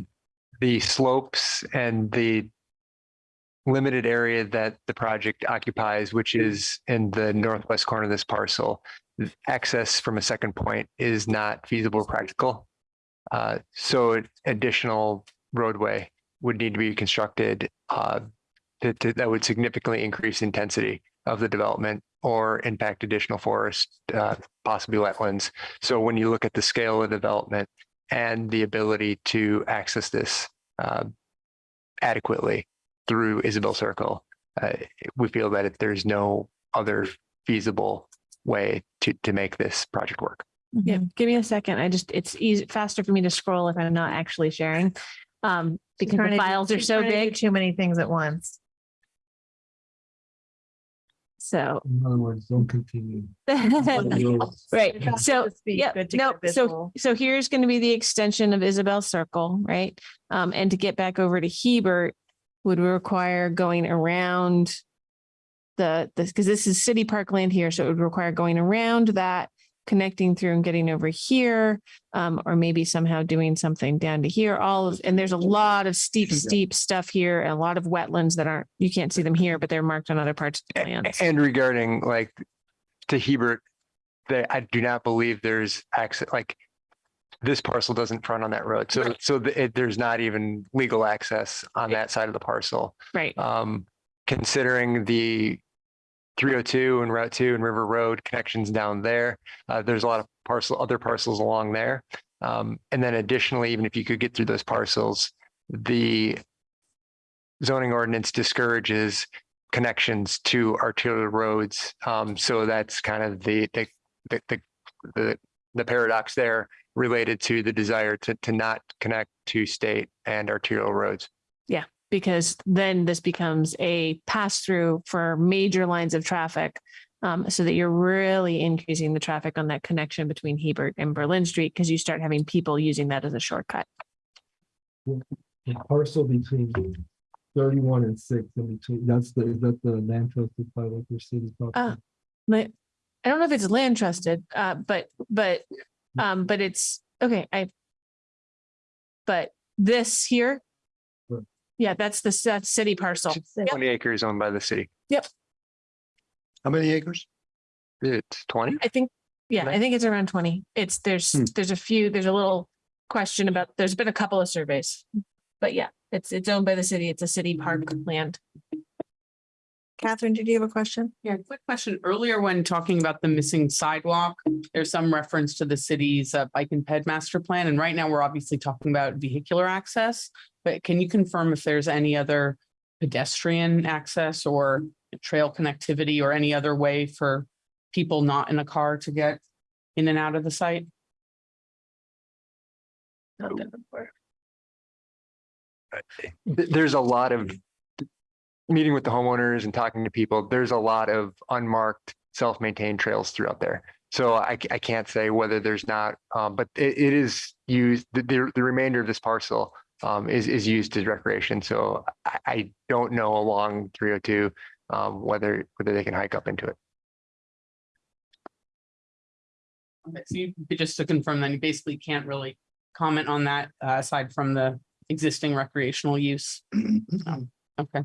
G: the slopes and the limited area that the project occupies, which is in the northwest corner of this parcel, access from a second point is not feasible or practical. Uh, so additional roadway would need to be constructed, uh, that, that- that would significantly increase intensity of the development or impact additional forest, uh, possibly wetlands. So when you look at the scale of development and the ability to access this uh, adequately through Isabel Circle, uh, we feel that if there's no other feasible way to, to make this project work.
D: Yeah,
A: Mhm.
D: give me a second. I just, it's easy, faster for me to scroll if I'm not actually sharing. Um, because
A: Trying
D: the
A: to do-
D: files are so
A: trying to
D: big.
A: Too many things at once.
D: So.
B: In other words, don't continue.
D: Right, so, yeah, no,
A: get
D: so, so here's going to be the extension of Isabel Circle, right? Um, and to get back over to Hebert would require going around the, this, because this is city parkland here, so it would require going around that, connecting through and getting over here, um, or maybe somehow doing something down to here, all of, and there's a lot of steep, steep stuff here, and a lot of wetlands that aren't, you can't see them here, but they're marked on other parts of the plans.
G: And regarding like to Hebert, that I do not believe there's access, like this parcel doesn't front on that road. So, so the- it, there's not even legal access on that side of the parcel.
D: Right,
G: Um, considering the three oh two and Route two and River Road connections down there, uh, there's a lot of parcel, other parcels along there. Um, and then additionally, even if you could get through those parcels, the zoning ordinance discourages connections to arterial roads. Um, so that's kind of the, the, the, the, the, paradox there related to the desire to, to not connect to state and arterial roads.
D: Because then this becomes a pass through for major lines of traffic. Um, so that you're really increasing the traffic on that connection between Hebert and Berlin Street because you start having people using that as a shortcut.
B: The parcel between thirty-one and six in between, that's the, is that the land trusted five acre city
D: Uh,
B: property?
D: But I don't know if it's land trusted, uh, but, but, um, but it's, okay, I. But this here.
B: Right.
D: Yeah, that's the, that's city parcel. Yep.
G: Twenty acres owned by the city. Yep.
C: How many acres?
G: It's twenty?
D: I think, yeah, I think it's around twenty. It's, there's,
C: Hmm.
D: there's a few, there's a little question about, there's been a couple of surveys. But yeah, it's, it's owned by the city. It's a city park land.
A: Catherine, did you have a question?
J: Yeah, quick question. Earlier, when talking about the missing sidewalk, there's some reference to the city's uh, bike and ped master plan. And right now, we're obviously talking about vehicular access. But can you confirm if there's any other pedestrian access or trail connectivity or any other way for people not in a car to get in and out of the site?
G: Th- There's a lot of meeting with the homeowners and talking to people. There's a lot of unmarked, self-maintained trails throughout there. So I, I can't say whether there's not, um, but it, it is used, the, the, the remainder of this parcel um, is, is used as recreation. So I, I don't know along three oh two, um, whether, whether they can hike up into it.
J: Okay, So you, just to confirm, then you basically can't really comment on that uh, aside from the existing recreational use. Um, Okay.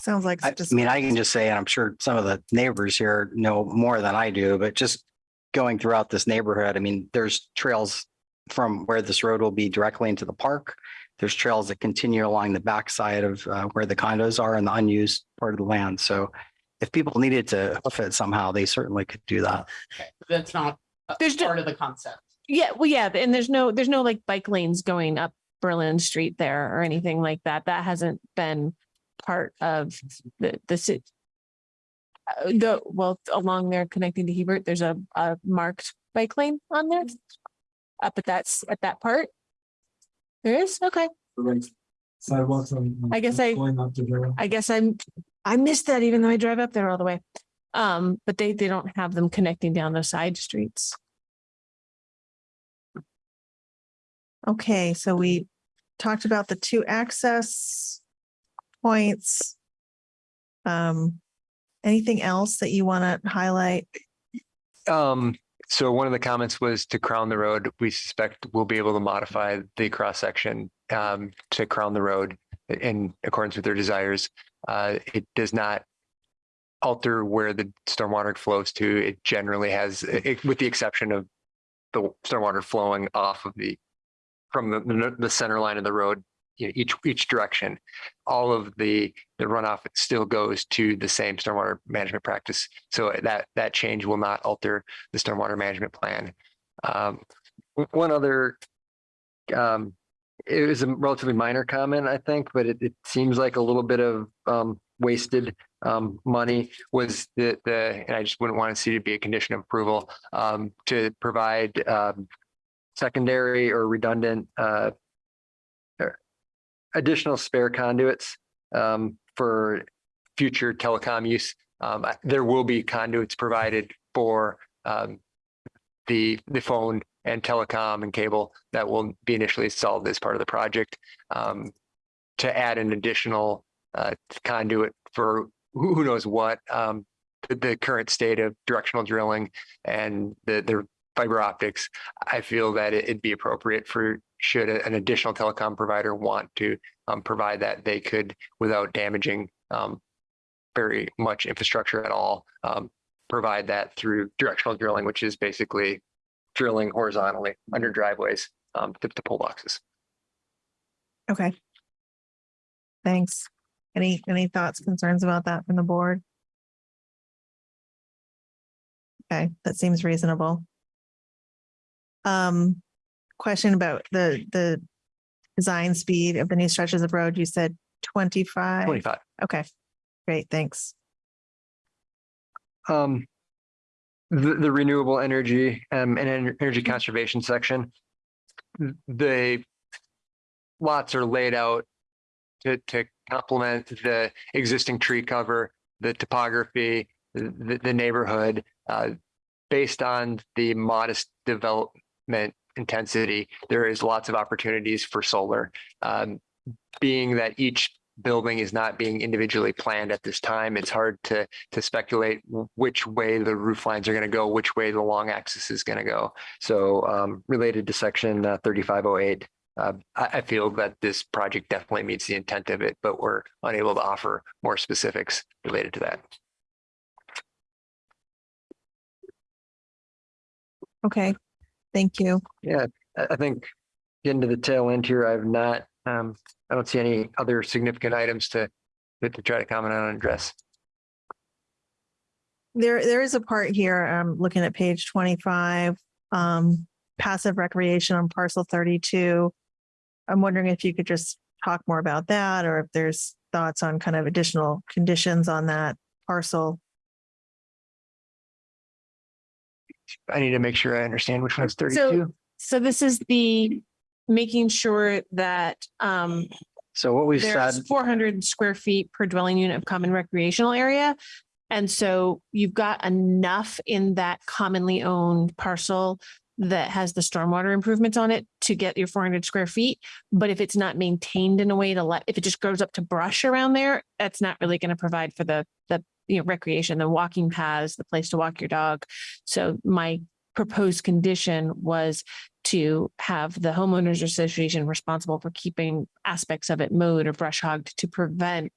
A: Sounds like.
F: I
A: just-
F: mean, I can just say, and I'm sure some of the neighbors here know more than I do, but just going throughout this neighborhood, I mean, there's trails from where this road will be directly into the park. There's trails that continue along the backside of uh, where the condos are in the unused part of the land. So if people needed to hoof it somehow, they certainly could do that.
J: That's not a
D: There's no-
J: part of the concept.
D: Yeah, well, yeah, and there's no, there's no like bike lanes going up Berlin Street there or anything like that. That hasn't been part of the, the city. Uh, the, well, along there connecting to Hebert, there's a, a marked bike lane on there. Up at that, at that part. There is, okay.
B: Sidewalks on. on-
D: I guess I-
B: Going up to there.
D: I guess I'm, I missed that even though I drive up there all the way. Um, but they, they don't have them connecting down the side streets.
A: Okay, so we talked about the two access points. Um, anything else that you want to highlight?
G: Um, so one of the comments was to crown the road. We suspect we'll be able to modify the cross section um to crown the road in accordance with their desires. Uh, it does not alter where the stormwater flows to. It generally has, it- with the exception of the stormwater flowing off of the from the the, the center line of the road, you know, each each direction. All of the the runoff still goes to the same stormwater management practice. So that that change will not alter the stormwater management plan. Um, one other, um, it was a relatively minor comment, I think, but it, it seems like a little bit of, um, wasted, um, money was the, the, and I just wouldn't want to see it be a condition of approval, um, to provide, um, secondary or redundant, uh, additional spare conduits, um, for future telecom use Um, there will be conduits provided for, um, the, the phone and telecom and cable that will be initially installed as part of the project. Um, to add an additional, uh, conduit for who, knows what, um, the, the current state of directional drilling and the, the fiber optics, I feel that it- it'd be appropriate for, should an additional telecom provider want to um, provide that, they could, without damaging um, very much infrastructure at all, um, provide that through directional drilling, which is basically drilling horizontally under driveways um, to, to pull boxes.
A: Okay. Thanks. Any, any thoughts, concerns about that from the board? Okay, that seems reasonable. Um, question about the, the design speed of the new stretches of road, you said twenty-five?
G: Twenty-five.
A: Okay, great, thanks.
G: Um, the, the renewable energy, um, and en- energy conservation section. The lots are laid out to, to complement the existing tree cover, the topography, the, the neighborhood, uh, based on the modest development intensity, there is lots of opportunities for solar. Um, being that each building is not being individually planned at this time, it's hard to, to speculate which way the roof lines are going to go, which way the long axis is going to go. So, um, related to section uh, thirty-five oh eight, uh, I, I feel that this project definitely meets the intent of it, but we're unable to offer more specifics related to that.
A: Okay, thank you.
G: Yeah, I, I think getting to the tail end here, I've not, um, I don't see any other significant items to, to try to comment on and address.
A: There, there is a part here, um, looking at page twenty-five, um, passive recreation on parcel thirty-two. I'm wondering if you could just talk more about that, or if there's thoughts on kind of additional conditions on that parcel.
G: I need to make sure I understand which one's thirty-two.
D: So this is the making sure that um
F: So what we've said,
D: there's four hundred square feet per dwelling unit of common recreational area. And so you've got enough in that commonly owned parcel that has the stormwater improvements on it to get your four hundred square feet. But if it's not maintained in a way to let, if it just grows up to brush around there, that's not really going to provide for the, the, you know, recreation, the walking paths, the place to walk your dog. So my proposed condition was to have the homeowners association responsible for keeping aspects of it mowed or brush hogged to prevent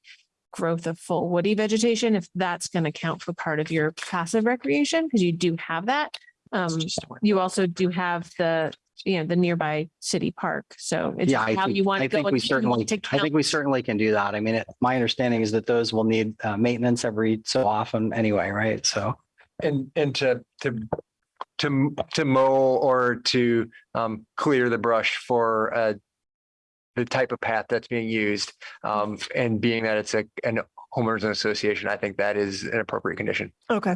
D: growth of full woody vegetation, if that's going to count for part of your passive recreation, because you do have that. Um, you also do have the, you know, the nearby city park. So it's
F: yeah, I
D: how
F: think,
D: you want
F: I
D: to go.
F: think we
D: and how you want
F: certainly, I think we certainly can do that. I mean, it- my understanding is that those will need uh, maintenance every so often anyway, right? So.
G: And, and to, to, to, to mow or to, um, clear the brush for, uh, the type of path that's being used, um, and being that it's a, an homeowners association, I think that is an appropriate condition.
A: Okay.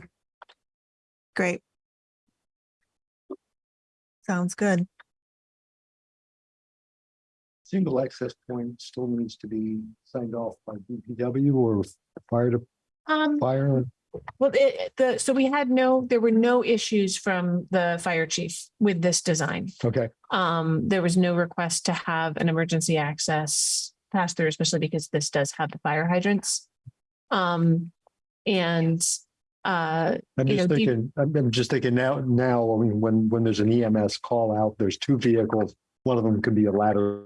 A: Great. Sounds good.
C: Single access point still needs to be signed off by DPW or fire to
D: Um,
C: fire.
D: well, it, the, so we had no, there were no issues from the fire chief with this design.
C: Okay.
D: Um, there was no request to have an emergency access pass through, especially because this does have the fire hydrants. Um, and, uh,
C: I'm
D: you
C: just
D: know,
C: thinking, I'm I'm just thinking now, now, I mean, when, when there's an EMS call out, there's two vehicles. One of them could be a ladder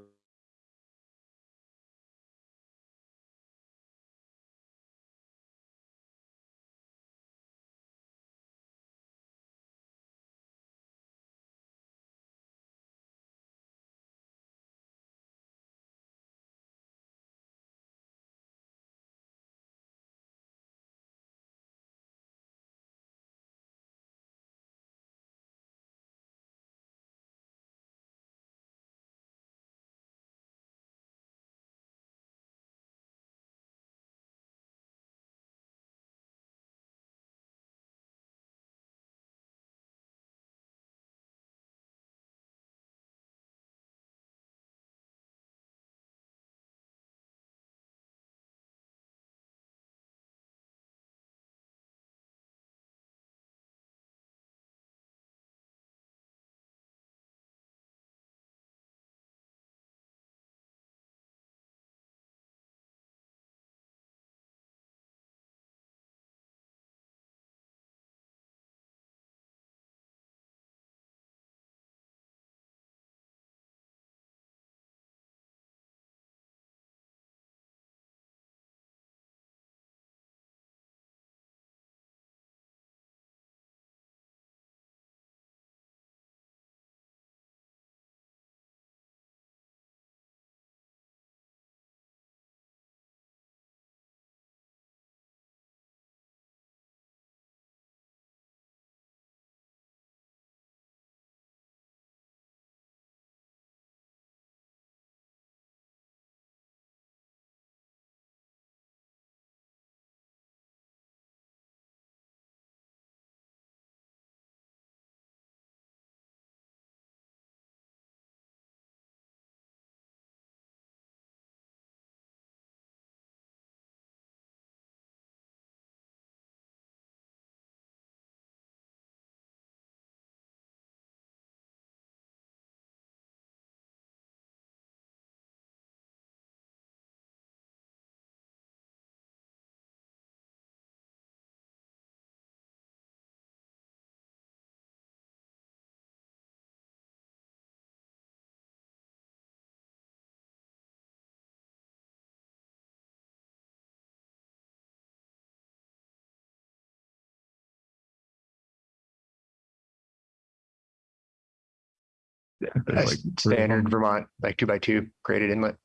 G: like standard Vermont, like two by two graded inlet.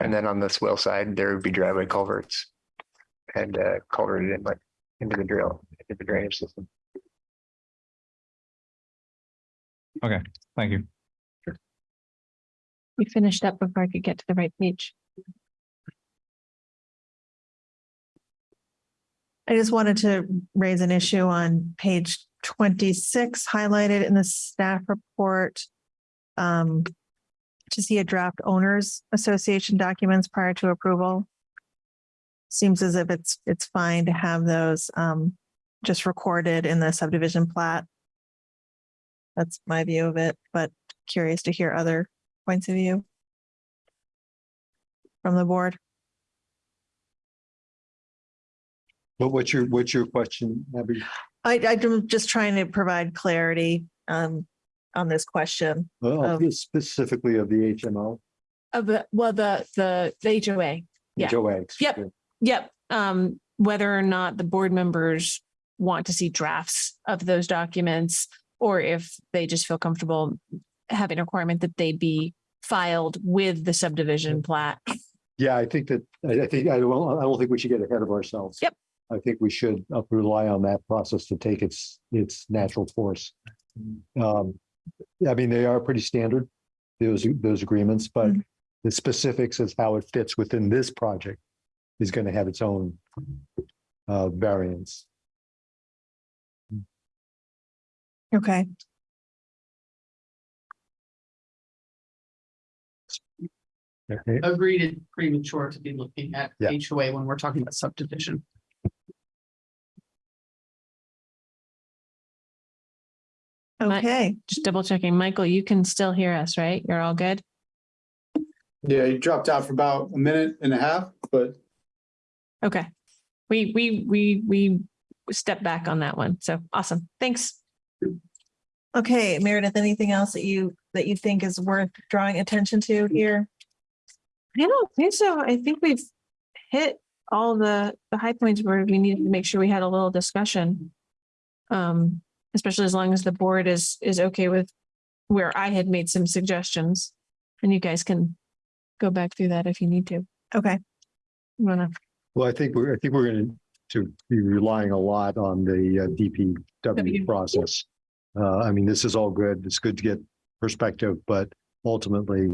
G: And then on the swale side, there would be driveway culverts and uh culverted inlet into the drill, into the drainage system.
H: Okay, thank you.
D: We finished up before I could get to the right page.
A: I just wanted to raise an issue on page twenty-six highlighted in the staff report. Um, to see a draft owners association documents prior to approval. Seems as if it's, it's fine to have those, um, just recorded in the subdivision plat. That's my view of it, but curious to hear other points of view from the board.
C: But what's your, what's your question, Abby?
A: I, I'm just trying to provide clarity, um, on this question.
C: Uh,
A: Um,
C: Specifically of the HMO?
D: Of the, well, the, the, the HOA. Yeah.
C: HOA.
D: Yep. Yep. Um, whether or not the board members want to see drafts of those documents or if they just feel comfortable having a requirement that they be filed with the subdivision plat.
C: Yeah, I think that, I I think, I don't, I don't think we should get ahead of ourselves.
D: Yep.
C: I think we should uh, rely on that process to take its, its natural course. Um, I mean, they are pretty standard, those, those agreements, but
A: Mhm.
C: the specifics as how it fits within this project is going to have its own uh, variance.
A: Okay.
C: Okay,
J: Agreed, it's premature to be looking at
C: Yeah.
J: HOA when we're talking about subdivision.
D: Mi-
A: Okay,
D: Just double checking. Michael, you can still hear us, right? You're all good?
E: Yeah, you dropped out for about a minute and a half, but
D: Okay. We, we, we, we step back on that one. So awesome. Thanks.
A: okay, Meredith, anything else that you, that you think is worth drawing attention to here?
D: I don't think so. I think we've hit all the, the high points where we needed to make sure we had a little discussion. Um, especially as long as the board is, is okay with where I had made some suggestions. And you guys can go back through that if you need to.
A: Okay,
D: You Wanna,
C: well, I think we're, I think we're going to be relying a lot on the uh,
D: W.
C: DPW process. Uh, I mean, this is all good. It's good to get perspective, but ultimately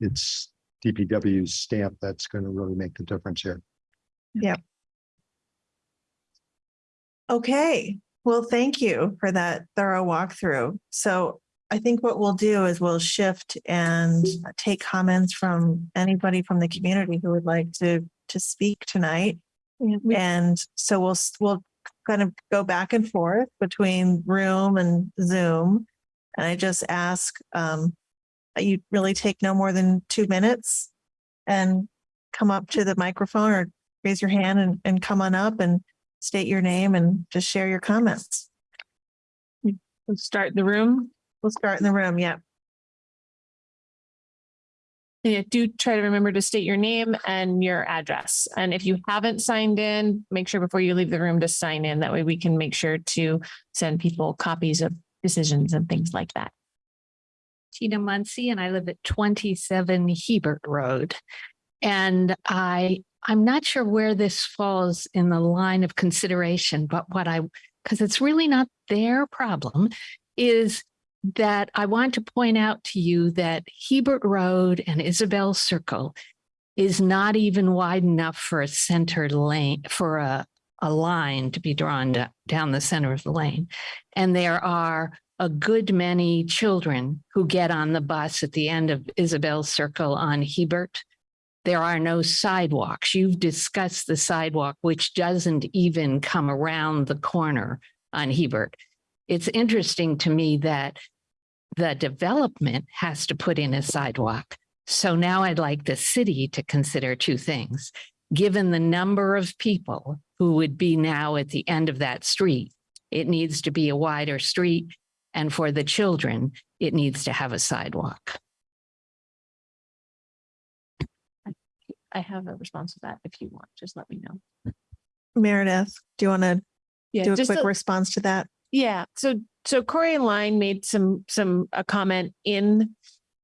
C: it's DPW's stamp that's going to really make the difference here. Yeah.
A: Okay. Well, thank you for that thorough walkthrough. So I think what we'll do is we'll shift and take comments from anybody from the community who would like to, to speak tonight. And so we'll, we'll kind of go back and forth between room and Zoom. And I just ask, um, you really take no more than two minutes and come up to the microphone or raise your hand and, and come on up and state your name and just share your comments.
D: let's start the room.
A: We'll start in the room. Yeah.
D: Yeah, do try to remember to state your name and your address. And if you haven't signed in, make sure before you leave the room to sign in. That way we can make sure to send people copies of decisions and things like that.
K: Tina Muncy and I live at twenty-seven Hebert Road. And I, I'm not sure where this falls in the line of consideration, but what I, because it's really not their problem, is that I want to point out to you that Hebert Road and Isabel Circle is not even wide enough for a center lane, for a, a line to be drawn da- down the center of the lane. And there are a good many children who get on the bus at the end of Isabel Circle on Hebert. There are no sidewalks. You've discussed the sidewalk, which doesn't even come around the corner on Hebert. It's interesting to me that the development has to put in a sidewalk. So now I'd like the city to consider two things. Given the number of people who would be now at the end of that street, it needs to be a wider street. And for the children, it needs to have a sidewalk.
D: I have a response to that. If you want, just let me know.
A: Meredith, do you want to
D: Yeah,
A: do a quick
D: a-
A: response to that?
D: Yeah, so so Corey Line made some, some, a comment in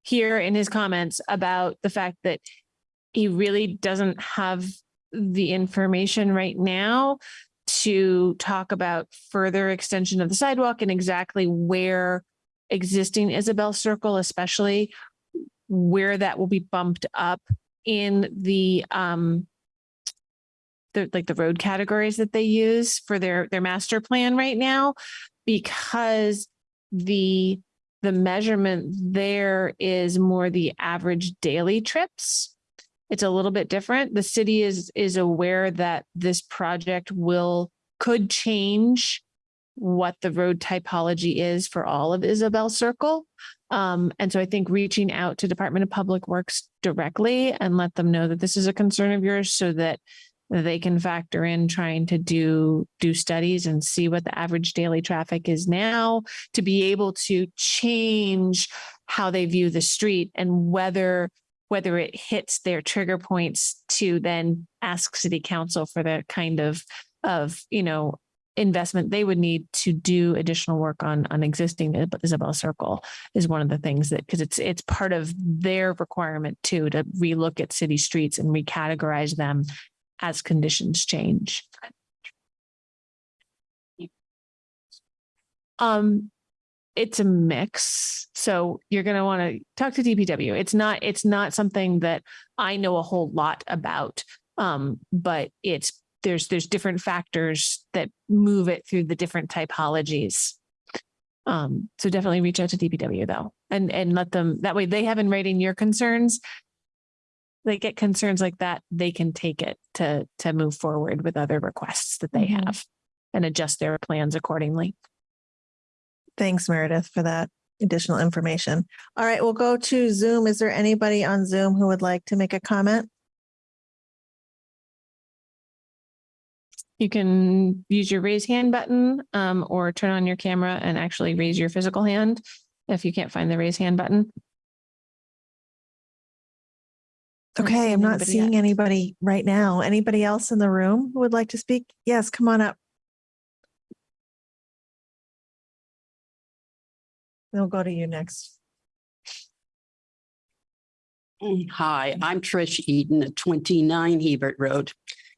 D: here in his comments about the fact that he really doesn't have the information right now to talk about further extension of the sidewalk and exactly where existing Isabel Circle, especially where that will be bumped up in the, um, the, like the road categories that they use for their, their master plan right now, because the, the measurement there is more the average daily trips. It's a little bit different. The city is, is aware that this project will, could change what the road typology is for all of Isabel Circle. Um, and so I think reaching out to Department of Public Works directly and let them know that this is a concern of yours so that they can factor in trying to do, do studies and see what the average daily traffic is now to be able to change how they view the street and whether, whether it hits their trigger points to then ask city council for the kind of, of, you know, investment they would need to do additional work on, on existing Isabel Circle is one of the things that, because it's, it's part of their requirement too, to relook at city streets and recategorize them as conditions change. Um, it's a mix. So you're going to want to talk to DPW. It's not, it's not something that I know a whole lot about. Um, but it's, there's, there's different factors that move it through the different typologies. Um, so definitely reach out to DPW though, and, and let them, that way they have in writing your concerns. They get concerns like that, they can take it to, to move forward with other requests that they
A: Mhm.
D: have and adjust their plans accordingly.
A: Thanks, Meredith, for that additional information. All right, we'll go to Zoom. Is there anybody on Zoom who would like to make a comment?
D: You can use your raise hand button um, or turn on your camera and actually raise your physical hand if you can't find the raise hand button.
A: Okay, I'm not
D: anybody
A: seeing
D: yet.
A: anybody right now. Anybody else in the room who would like to speak? Yes, come on up. We'll go to you next.
L: Hi, I'm Trish Eden at twenty-nine Hebert Road,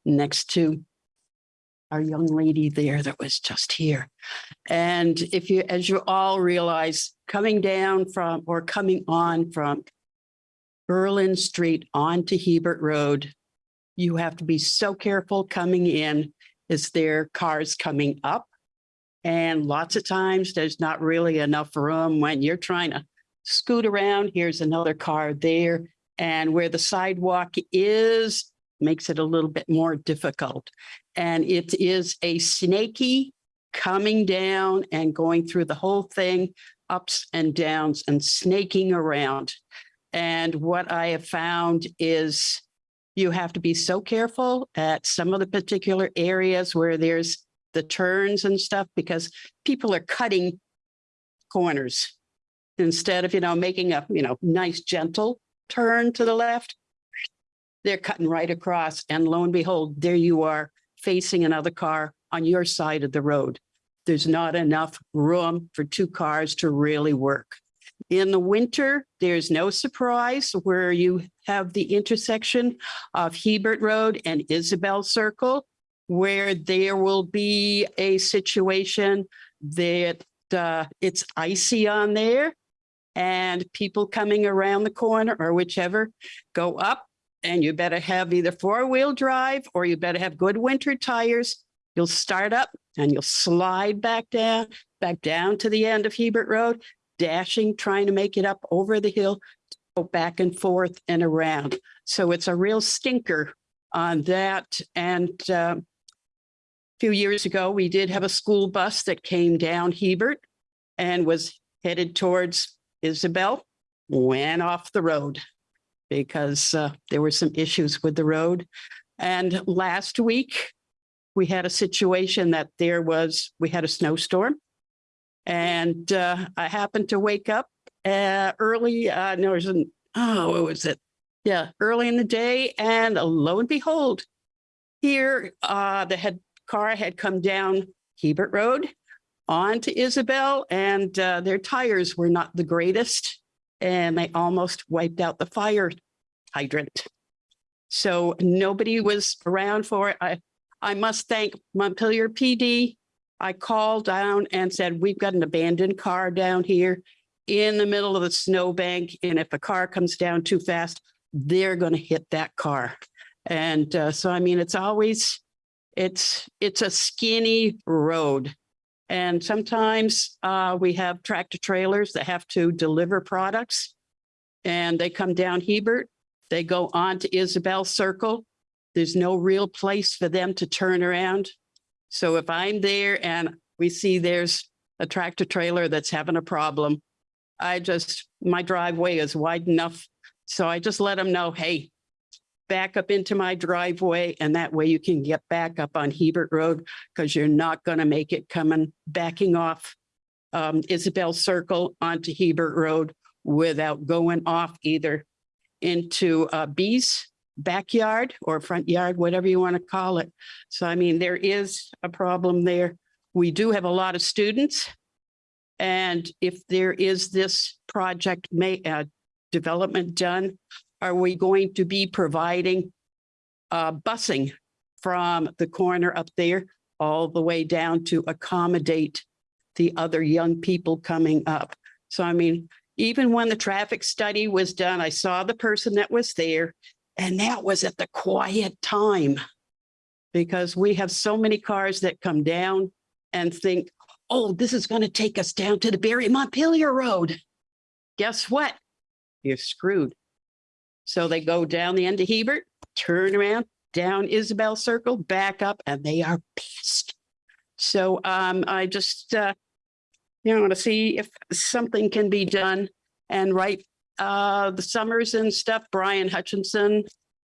L: next to our young lady there that was just here. And if you, as you all realize, coming down from, or coming on from Berlin Street onto Hebert Road, you have to be so careful coming in. Is there cars coming up? And lots of times there's not really enough room when you're trying to scoot around. Here's another car there. And where the sidewalk is, makes it a little bit more difficult. And it is a snaky coming down and going through the whole thing, ups and downs and snaking around. And what I have found is you have to be so careful at some of the particular areas where there's the turns and stuff because people are cutting corners instead of, you know, making a, you know, nice gentle turn to the left. They're cutting right across and lo and behold, there you are facing another car on your side of the road. There's not enough room for two cars to really work. In the winter, there's no surprise where you have the intersection of Hebert Road and Isabel Circle, where there will be a situation that uh, it's icy on there and people coming around the corner or whichever go up and you better have either four-wheel drive or you better have good winter tires. You'll start up and you'll slide back down, back down to the end of Hebert Road, dashing, trying to make it up over the hill, go back and forth and around. So it's a real stinker on that. And um, a few years ago, we did have a school bus that came down Hebert and was headed towards Isabel, went off the road because uh, there were some issues with the road. And last week, we had a situation that there was, we had a snowstorm. And uh, I happened to wake up uh, early, uh, no, it was, in- oh, what was it? Yeah, early in the day and lo and behold, here, uh, the head car had come down Hebert Road, onto Isabel and uh, their tires were not the greatest. And they almost wiped out the fire hydrant. So nobody was around for it. I, I must thank Montpelier PD. I called down and said, we've got an abandoned car down here in the middle of the snowbank. And if a car comes down too fast, they're going to hit that car. And uh, so, I mean, it's always, it's, it's a skinny road. And sometimes uh, we have tractor trailers that have to deliver products. And they come down Hebert, they go on to Isabel Circle. There's no real place for them to turn around. So if I'm there and we see there's a tractor trailer that's having a problem, I just, my driveway is wide enough. So I just let them know, hey, back up into my driveway and that way you can get back up on Hebert Road because you're not going to make it coming, backing off um, Isabel Circle onto Hebert Road without going off either into uh, B's backyard or front yard, whatever you want to call it. So I mean, there is a problem there. We do have a lot of students. And if there is this project may, uh, development done, are we going to be providing uh, busing from the corner up there all the way down to accommodate the other young people coming up? So I mean, even when the traffic study was done, I saw the person that was there and that was at the quiet time. Because we have so many cars that come down and think, oh, this is going to take us down to the Barre Montpelier Road. Guess what? You're screwed. So they go down the end of Hebert, turn around, down Isabel Circle, back up, and they are pissed. So um, I just, uh, you know, to see if something can be done. And right, uh, the summers and stuff, Brian Hutchinson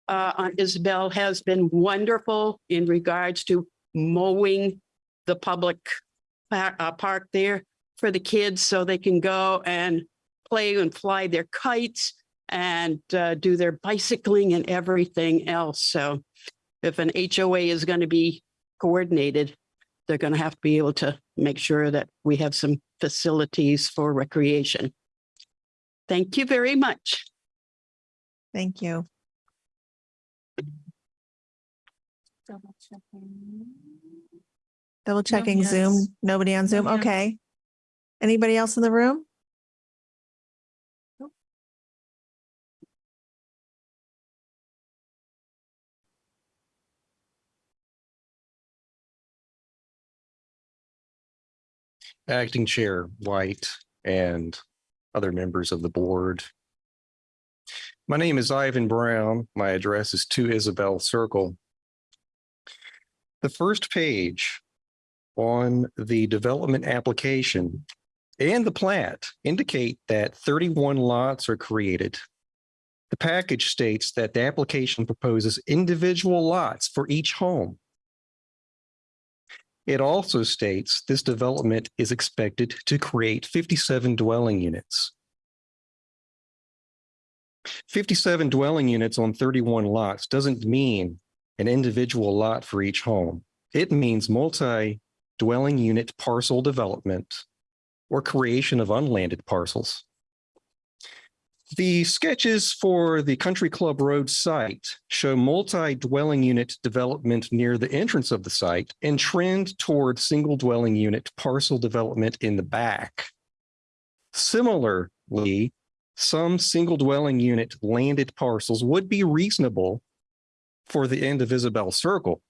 L: uh, on Isabel has been wonderful in regards to mowing the public uh, park there for the kids so they can go and play and fly their kites and uh, do their bicycling and everything else. So if an HOA is going to be coordinated, they're going to have to be able to make sure that we have some facilities for recreation. Thank you very much.
A: Thank you. Double checking Double checking Zoom. Nobody on Zoom. Okay. Anybody else in the room?
M: Acting Chair White and other members of the board. My name is Ivan Brown. My address is Two Isabel Circle. The first page on the development application and the plat indicate that 31 lots are created. The package states that the application proposes individual lots for each home. It also states this development is expected to create 57 dwelling units. 57 dwelling units on 31 lots doesn't mean an individual lot for each home. It means multi-dwelling unit parcel development or creation of unlanded parcels. The sketches for the Country Club Road site show multi-dwelling unit development near the entrance of the site and trend toward single dwelling unit parcel development in the back. Similarly, some single dwelling unit landed parcels would be reasonable for the end of Isabel Circle,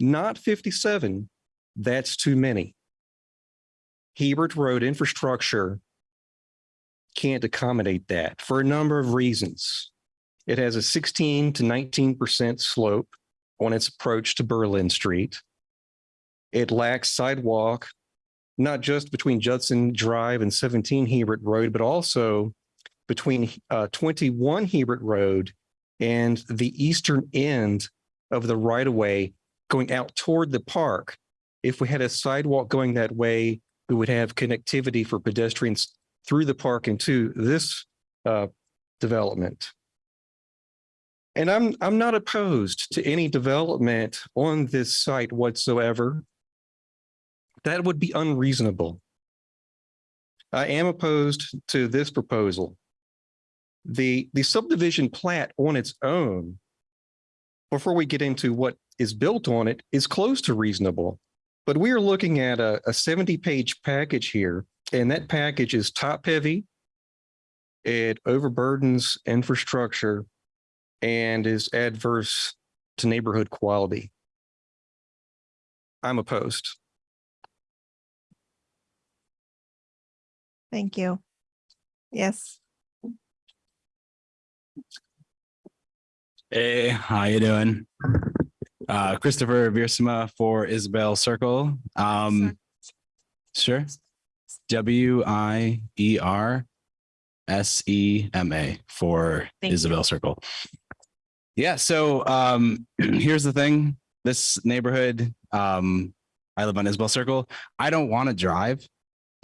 M: not 57. That's too many. Hebert Road infrastructure can't accommodate that for a number of reasons. It has a 16 to 19% slope on its approach to Berlin Street. It lacks sidewalk, not just between Judson Drive and 17 Hebert Road, but also between uh, 21 Hebert Road and the eastern end of the right of way going out toward the park. If we had a sidewalk going that way, we would have connectivity for pedestrians through the park into this uh, development. And I'm I'm not opposed to any development on this site whatsoever. That would be unreasonable. I am opposed to this proposal. The, the subdivision plat on its own, before we get into what is built on it, is close to reasonable. But we are looking at a, a seventy-page package here, and that package is top-heavy. It overburdens infrastructure and is adverse to neighborhood quality. I'm opposed.
A: Thank you. Yes,
N: Hey, how you doing? Uh, Christopher Wiersema for Isabel Circle. Um, sure. W I E R S E M A for
D: Thank you.
N: Isabel Circle. Yeah, so um, here's the thing. This neighborhood, um, I live on Isabel Circle. I don't want to drive.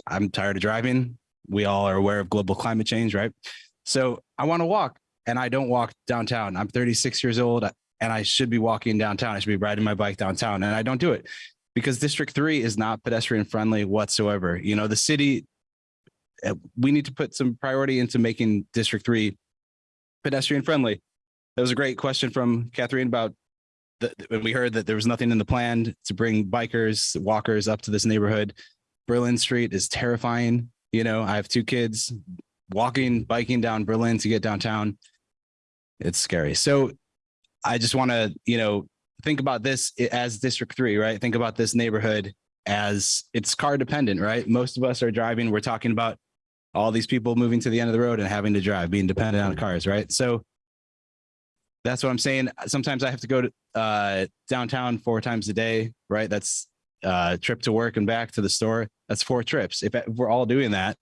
N: I'm tired of driving. We all are aware of global climate change, right? So I want to walk and I don't walk downtown. I'm 36 years old and I should be walking downtown. I should be riding my bike downtown and I don't do it because District 3 is not pedestrian friendly whatsoever. You know, the city, uh, we need to put some priority into making District 3 pedestrian friendly. That was a great question from Catherine about the, when we heard that there was nothing in the plan to bring bikers, walkers up to this neighborhood. Berlin Street is terrifying. You know, I have two kids walking, biking down Berlin to get downtown. It's scary. So I just want to, you know, think about this as District Three, right? Think about this neighborhood as it's car dependent, right? Most of us are driving. We're talking about all these people moving to the end of the road and having to drive, being dependent on cars, right? So that's what I'm saying. Sometimes I have to go to uh, downtown four times a day, right? That's uh, trip to work and back to the store. That's four trips. If we're all doing that,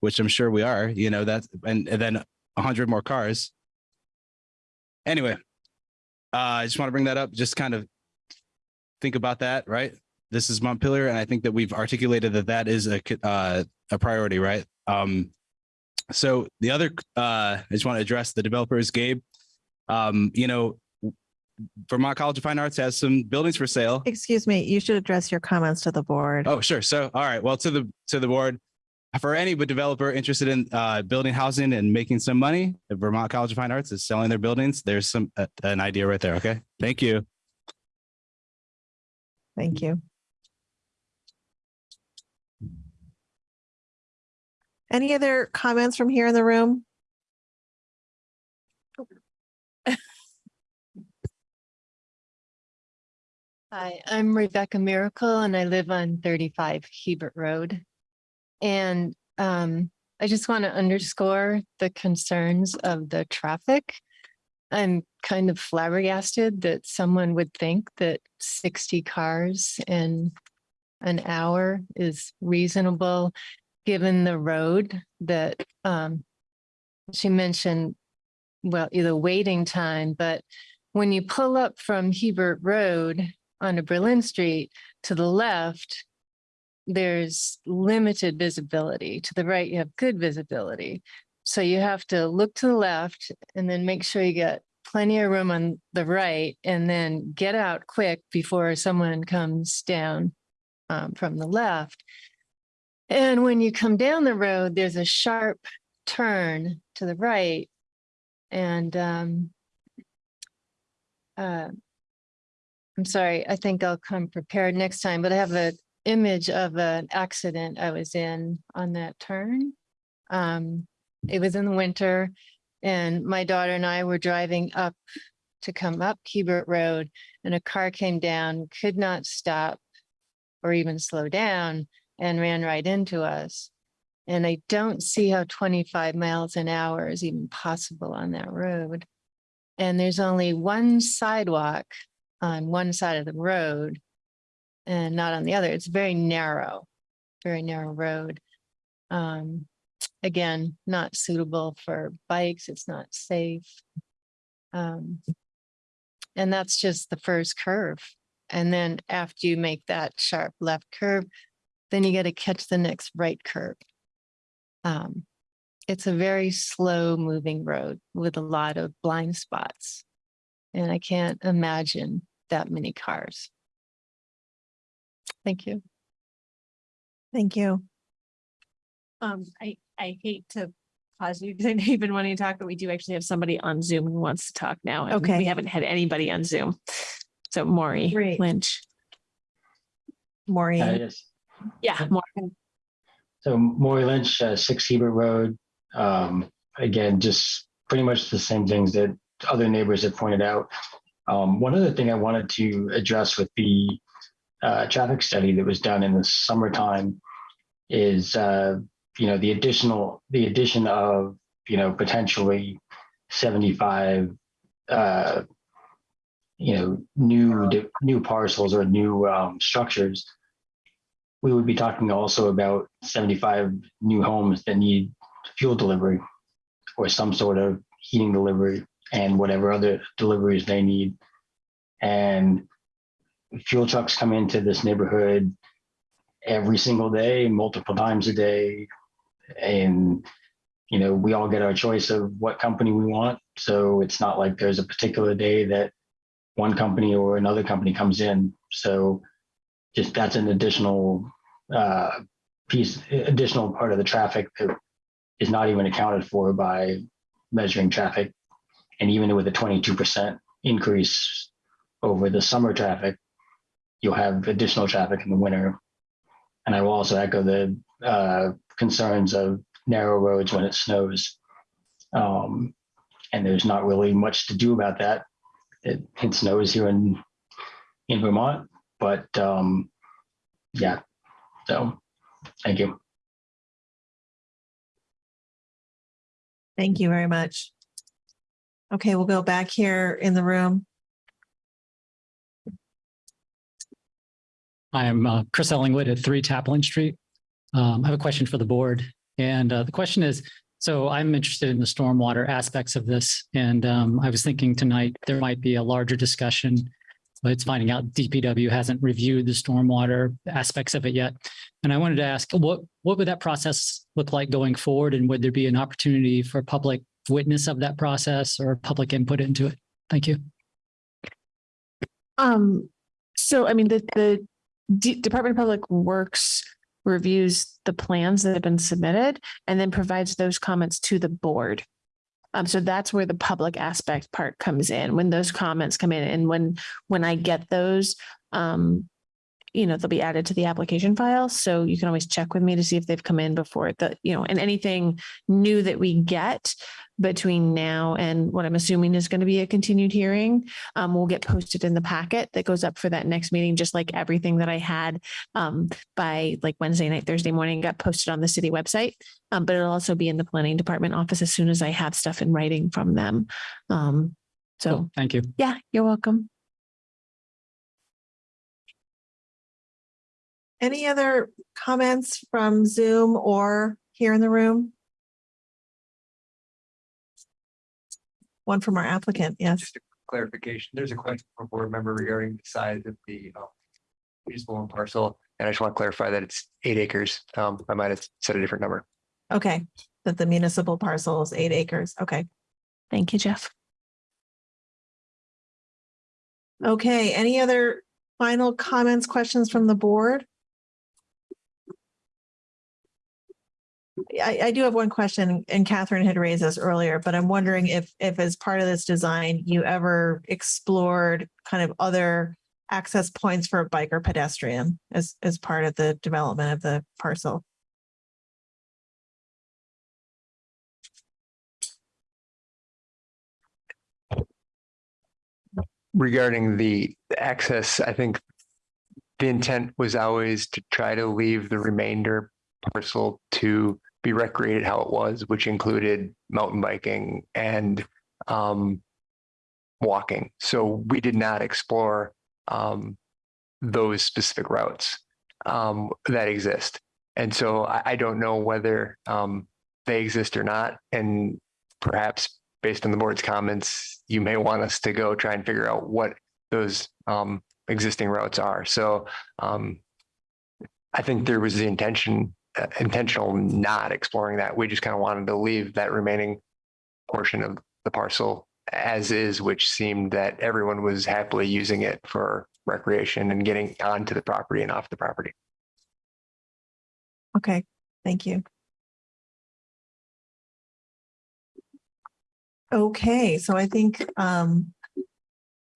N: which I'm sure we are, you know, that's and, and then a hundred more cars. Anyway, uh, I just want to bring that up, just kind of think about that, right? This is Montpelier, and I think that we've articulated that that is a uh, a priority, right? Um, so the other, uh, I just want to address the developers, Gabe. Um, you know, Vermont College of Fine Arts has some buildings for sale.
A: excuse me, you should address your comments to the board.
N: Oh, sure. So, all right. Well, to the to the board, for any developer interested in uh, building housing and making some money, the Vermont College of Fine Arts is selling their buildings. There's some uh, an idea right there. Okay. Thank you.
A: Thank you. Any other comments from here in the room?
O: Hi, I'm Rebecca Miracle and I live on thirty-five Hebert Road. And um, I just want to underscore the concerns of the traffic. I'm kind of flabbergasted that someone would think that sixty cars in an hour is reasonable, given the road that um, she mentioned, well, either waiting time, but when you pull up from Hebert Road onto Berlin Street to the left, there's limited visibility. To the right, you have good visibility. So you have to look to the left and then make sure you get plenty of room on the right and then get out quick before someone comes down um, from the left. And when you come down the road, there's a sharp turn to the right. And um, uh, I'm sorry, I think I'll come prepared next time, but I have a image of an accident I was in on that turn. Um, it was in the winter and my daughter and I were driving up to come up Hebert Road and a car came down, could not stop or even slow down and ran right into us. And I don't see how twenty-five miles an hour is even possible on that road. And there's only one sidewalk on one side of the road and not on the other. It's very narrow, very narrow road. Um, again, not suitable for bikes. It's not safe. Um, and that's just the first curve. And then after you make that sharp left curve, then you got to catch the next right curve. Um, it's a very slow moving road with a lot of blind spots. And I can't imagine that many cars. Thank you.
A: Thank you.
D: Um, I, I hate to pause you because I know you've been wanting to talk, but we do actually have somebody on Zoom who wants to talk now. and
A: Okay.
D: We haven't had anybody on Zoom. So Maury
A: Great.
D: Lynch.
A: Maureen.
P: yes.
D: Yeah, Maury.
P: So Maury Lynch, uh, Six Hebert Road. Um, again, just pretty much the same things that other neighbors have pointed out. Um, one other thing I wanted to address with the uh, traffic study that was done in the summertime is, uh, you know, the additional, the addition of, you know, potentially 75, uh, you know, new, new parcels or new um, structures we would be talking also about 75 new homes that need fuel delivery or some sort of heating delivery and whatever other deliveries they need. And fuel trucks come into this neighborhood every single day, multiple times a day. And, you know, we all get our choice of what company we want. So it's not like there's a particular day that one company or another company comes in. So just that's an additional uh, piece, additional part of the traffic that is not even accounted for by measuring traffic. And even with a 22% increase over the summer traffic, you'll have additional traffic in the winter. And I will also echo the uh, concerns of narrow roads when it snows. Um, and there's not really much to do about that. It, it snows here in in Vermont, but um, yeah. So, thank you.
A: Thank you very much. Okay, we'll go back here in the room.
Q: I am uh, Chris Ellingwood at Three Taplin Street. Um, I have a question for the board. And uh, the question is, so I'm interested in the stormwater aspects of this. And um, I was thinking tonight there might be a larger discussion. But it's finding out DPW hasn't reviewed the stormwater aspects of it yet. And I wanted to ask, what, what would that process look like going forward? And would there be an opportunity for public witness of that process or public input into it? Thank you.
D: Um, so I mean, the, the D- Department of Public Works reviews the plans that have been submitted and then provides those comments to the board. Um, so that's where the public aspect part comes in, when those comments come in and when, when I get those, um, you know, they'll be added to the application file. So you can always check with me to see if they've come in before the, you know, and anything new that we get between now and what I'm assuming is going to be a continued hearing, um, will get posted in the packet that goes up for that next meeting, just like everything that I had, um, by like Wednesday night, Thursday morning, got posted on the city website. Um, but it'll also be in the planning department office as soon as I have stuff in writing from them. Um, so,
Q: Cool. Thank you.
D: yeah, you're welcome.
A: Any other comments from Zoom or here in the room? One from our applicant, yes.
G: Just a clarification. There's a question from a board member regarding the size of the usable and parcel. And I just want to clarify that it's eight acres. Um, I might have said a different number.
A: Okay, that the municipal parcel is eight acres. Okay.
D: Thank you, Jeff.
A: Okay, any other final comments, questions from the board? I, I do have one question and Catherine had raised this earlier, but I'm wondering if, if as part of this design, you ever explored kind of other access points for a bike or pedestrian as, as part of the development of the parcel?
G: Regarding the access, I think the intent was always to try to leave the remainder parcel to be recreated how it was, which included mountain biking and um, walking. So we did not explore um, those specific routes um, that exist. And so I, I don't know whether um, they exist or not. And perhaps based on the board's comments, you may want us to go try and figure out what those um, existing routes are. So um, I think there was the intention, intentional not exploring that. We just kind of wanted to leave that remaining portion of the parcel as is, which seemed that everyone was happily using it for recreation and getting onto the property and off the property.
A: Okay, thank you. Okay, so I think um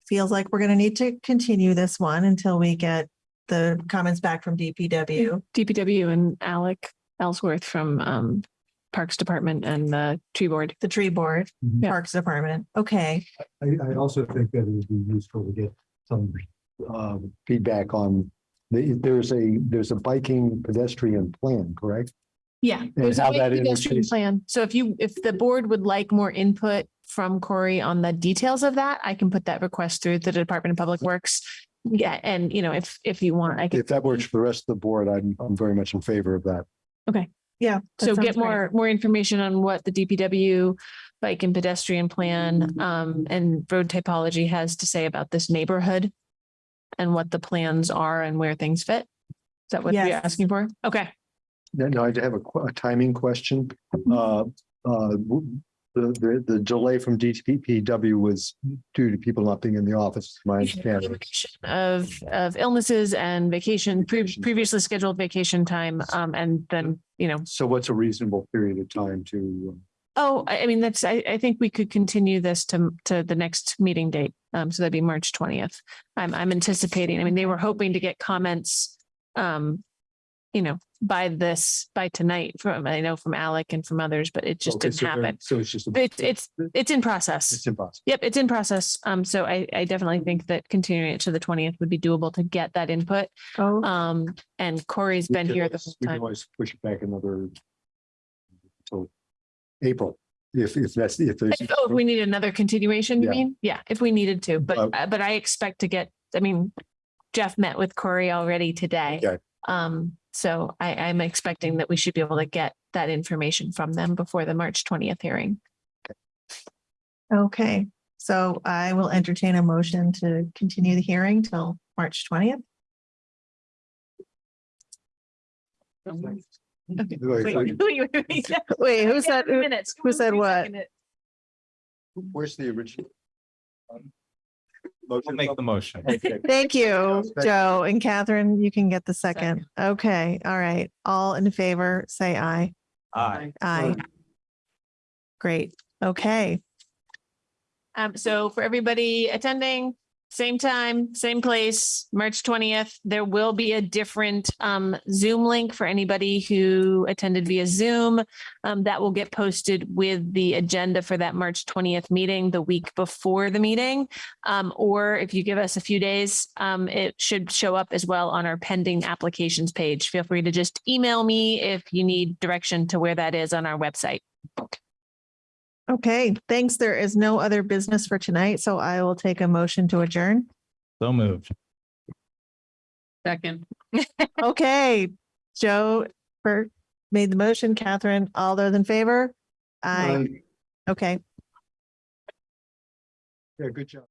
A: feels like we're gonna need to continue this one until we get the comments back from DPW.
D: DPW and Alec Ellsworth from um Parks Department and the Tree Board.
A: The tree board,
B: Mhm.
A: Parks Department. Okay,
C: I, I also think that it would be useful to get some um, feedback on, the- there's a, there's a biking pedestrian plan, correct?
D: Yeah, there's a
C: how
D: big
C: that
D: pedestrian
C: interfaces.
D: plan. So if you, if the board would like more input from Corey on the details of that, I can put that request through the Department of Public Works. Yeah, and you know, if, if you want, I can,
C: If that works for the rest of the board, I'm, I'm very much in favor of that. Okay.
A: Yeah. that
D: so
A: sounds
D: get
A: great.
D: more, more information on what the DPW bike and pedestrian plan um and road typology has to say about this neighborhood. And what the plans are and where things fit. Is that what you're
A: Yes.
D: asking for? Okay.
C: Then I have a, que- a timing question. Uh, uh, w- the, the, the delay from DPW was due to people not being in the office, my understanding.
D: Of, of illnesses and vacation, pre- previously scheduled vacation time, um, and then, you know,
C: So what's a reasonable period of time to? uh,
D: oh, I, I mean, that's, I, I think we could continue this to, to the next meeting date. Um, so that'd be March twentieth. I'm, I'm anticipating, I mean, they were hoping to get comments, um, you know, by this, by tonight from, I know from Alec and from others, but it just
C: Okay,
D: didn't
C: so there-
D: happen.
C: So it's just. a-
D: It's, it's, it's in process.
C: It's impossible.
D: Yep, it's in process. Um, so I, I definitely think that continuing it to the twentieth would be doable to get that input.
A: Oh,
D: Um, and Corey's
C: We
D: been
C: can
D: here the
C: always-
D: whole
C: We can
D: time.
C: always push it back another. Till April, if, if that's, if there's.
D: If- Oh, if we need another continuation, you
C: Yeah.
D: mean? Yeah, if we needed to, but,
C: Uh,
D: uh, but I expect to get, I mean, Jeff met with Corey already today.
C: Okay.
D: Um, so I, I'm expecting that we should be able to get that information from them before the March twentieth hearing.
A: okay. So I will entertain a motion to continue the hearing till March twentieth.
D: Okay.
C: Wait,
D: Wait,
C: wait,
D: wait, wait, wait.
A: Wait, who said, who-
D: Minutes.
A: who said what?
C: Where's the original?
H: I'll make the motion.
C: Okay.
A: Thank you, Joe and Catherine. You can get the second. Okay, all right. All in favor, say aye.
H: Aye.
A: Aye. Great. Okay.
D: Um, so for everybody attending, same time, same place, March twentieth, there will be a different um Zoom link for anybody who attended via Zoom. Um, that will get posted with the agenda for that March twentieth meeting the week before the meeting. Um, or if you give us a few days, um, it should show up as well on our pending applications page. Feel free to just email me if you need direction to where that is on our website.
A: Okay, thanks. There is no other business for tonight, so I will take a motion to adjourn.
H: So moved.
J: Second.
A: Okay, Joe Bert made the motion. Catherine, all those in favor? Aye. Okay.
C: Yeah, good job.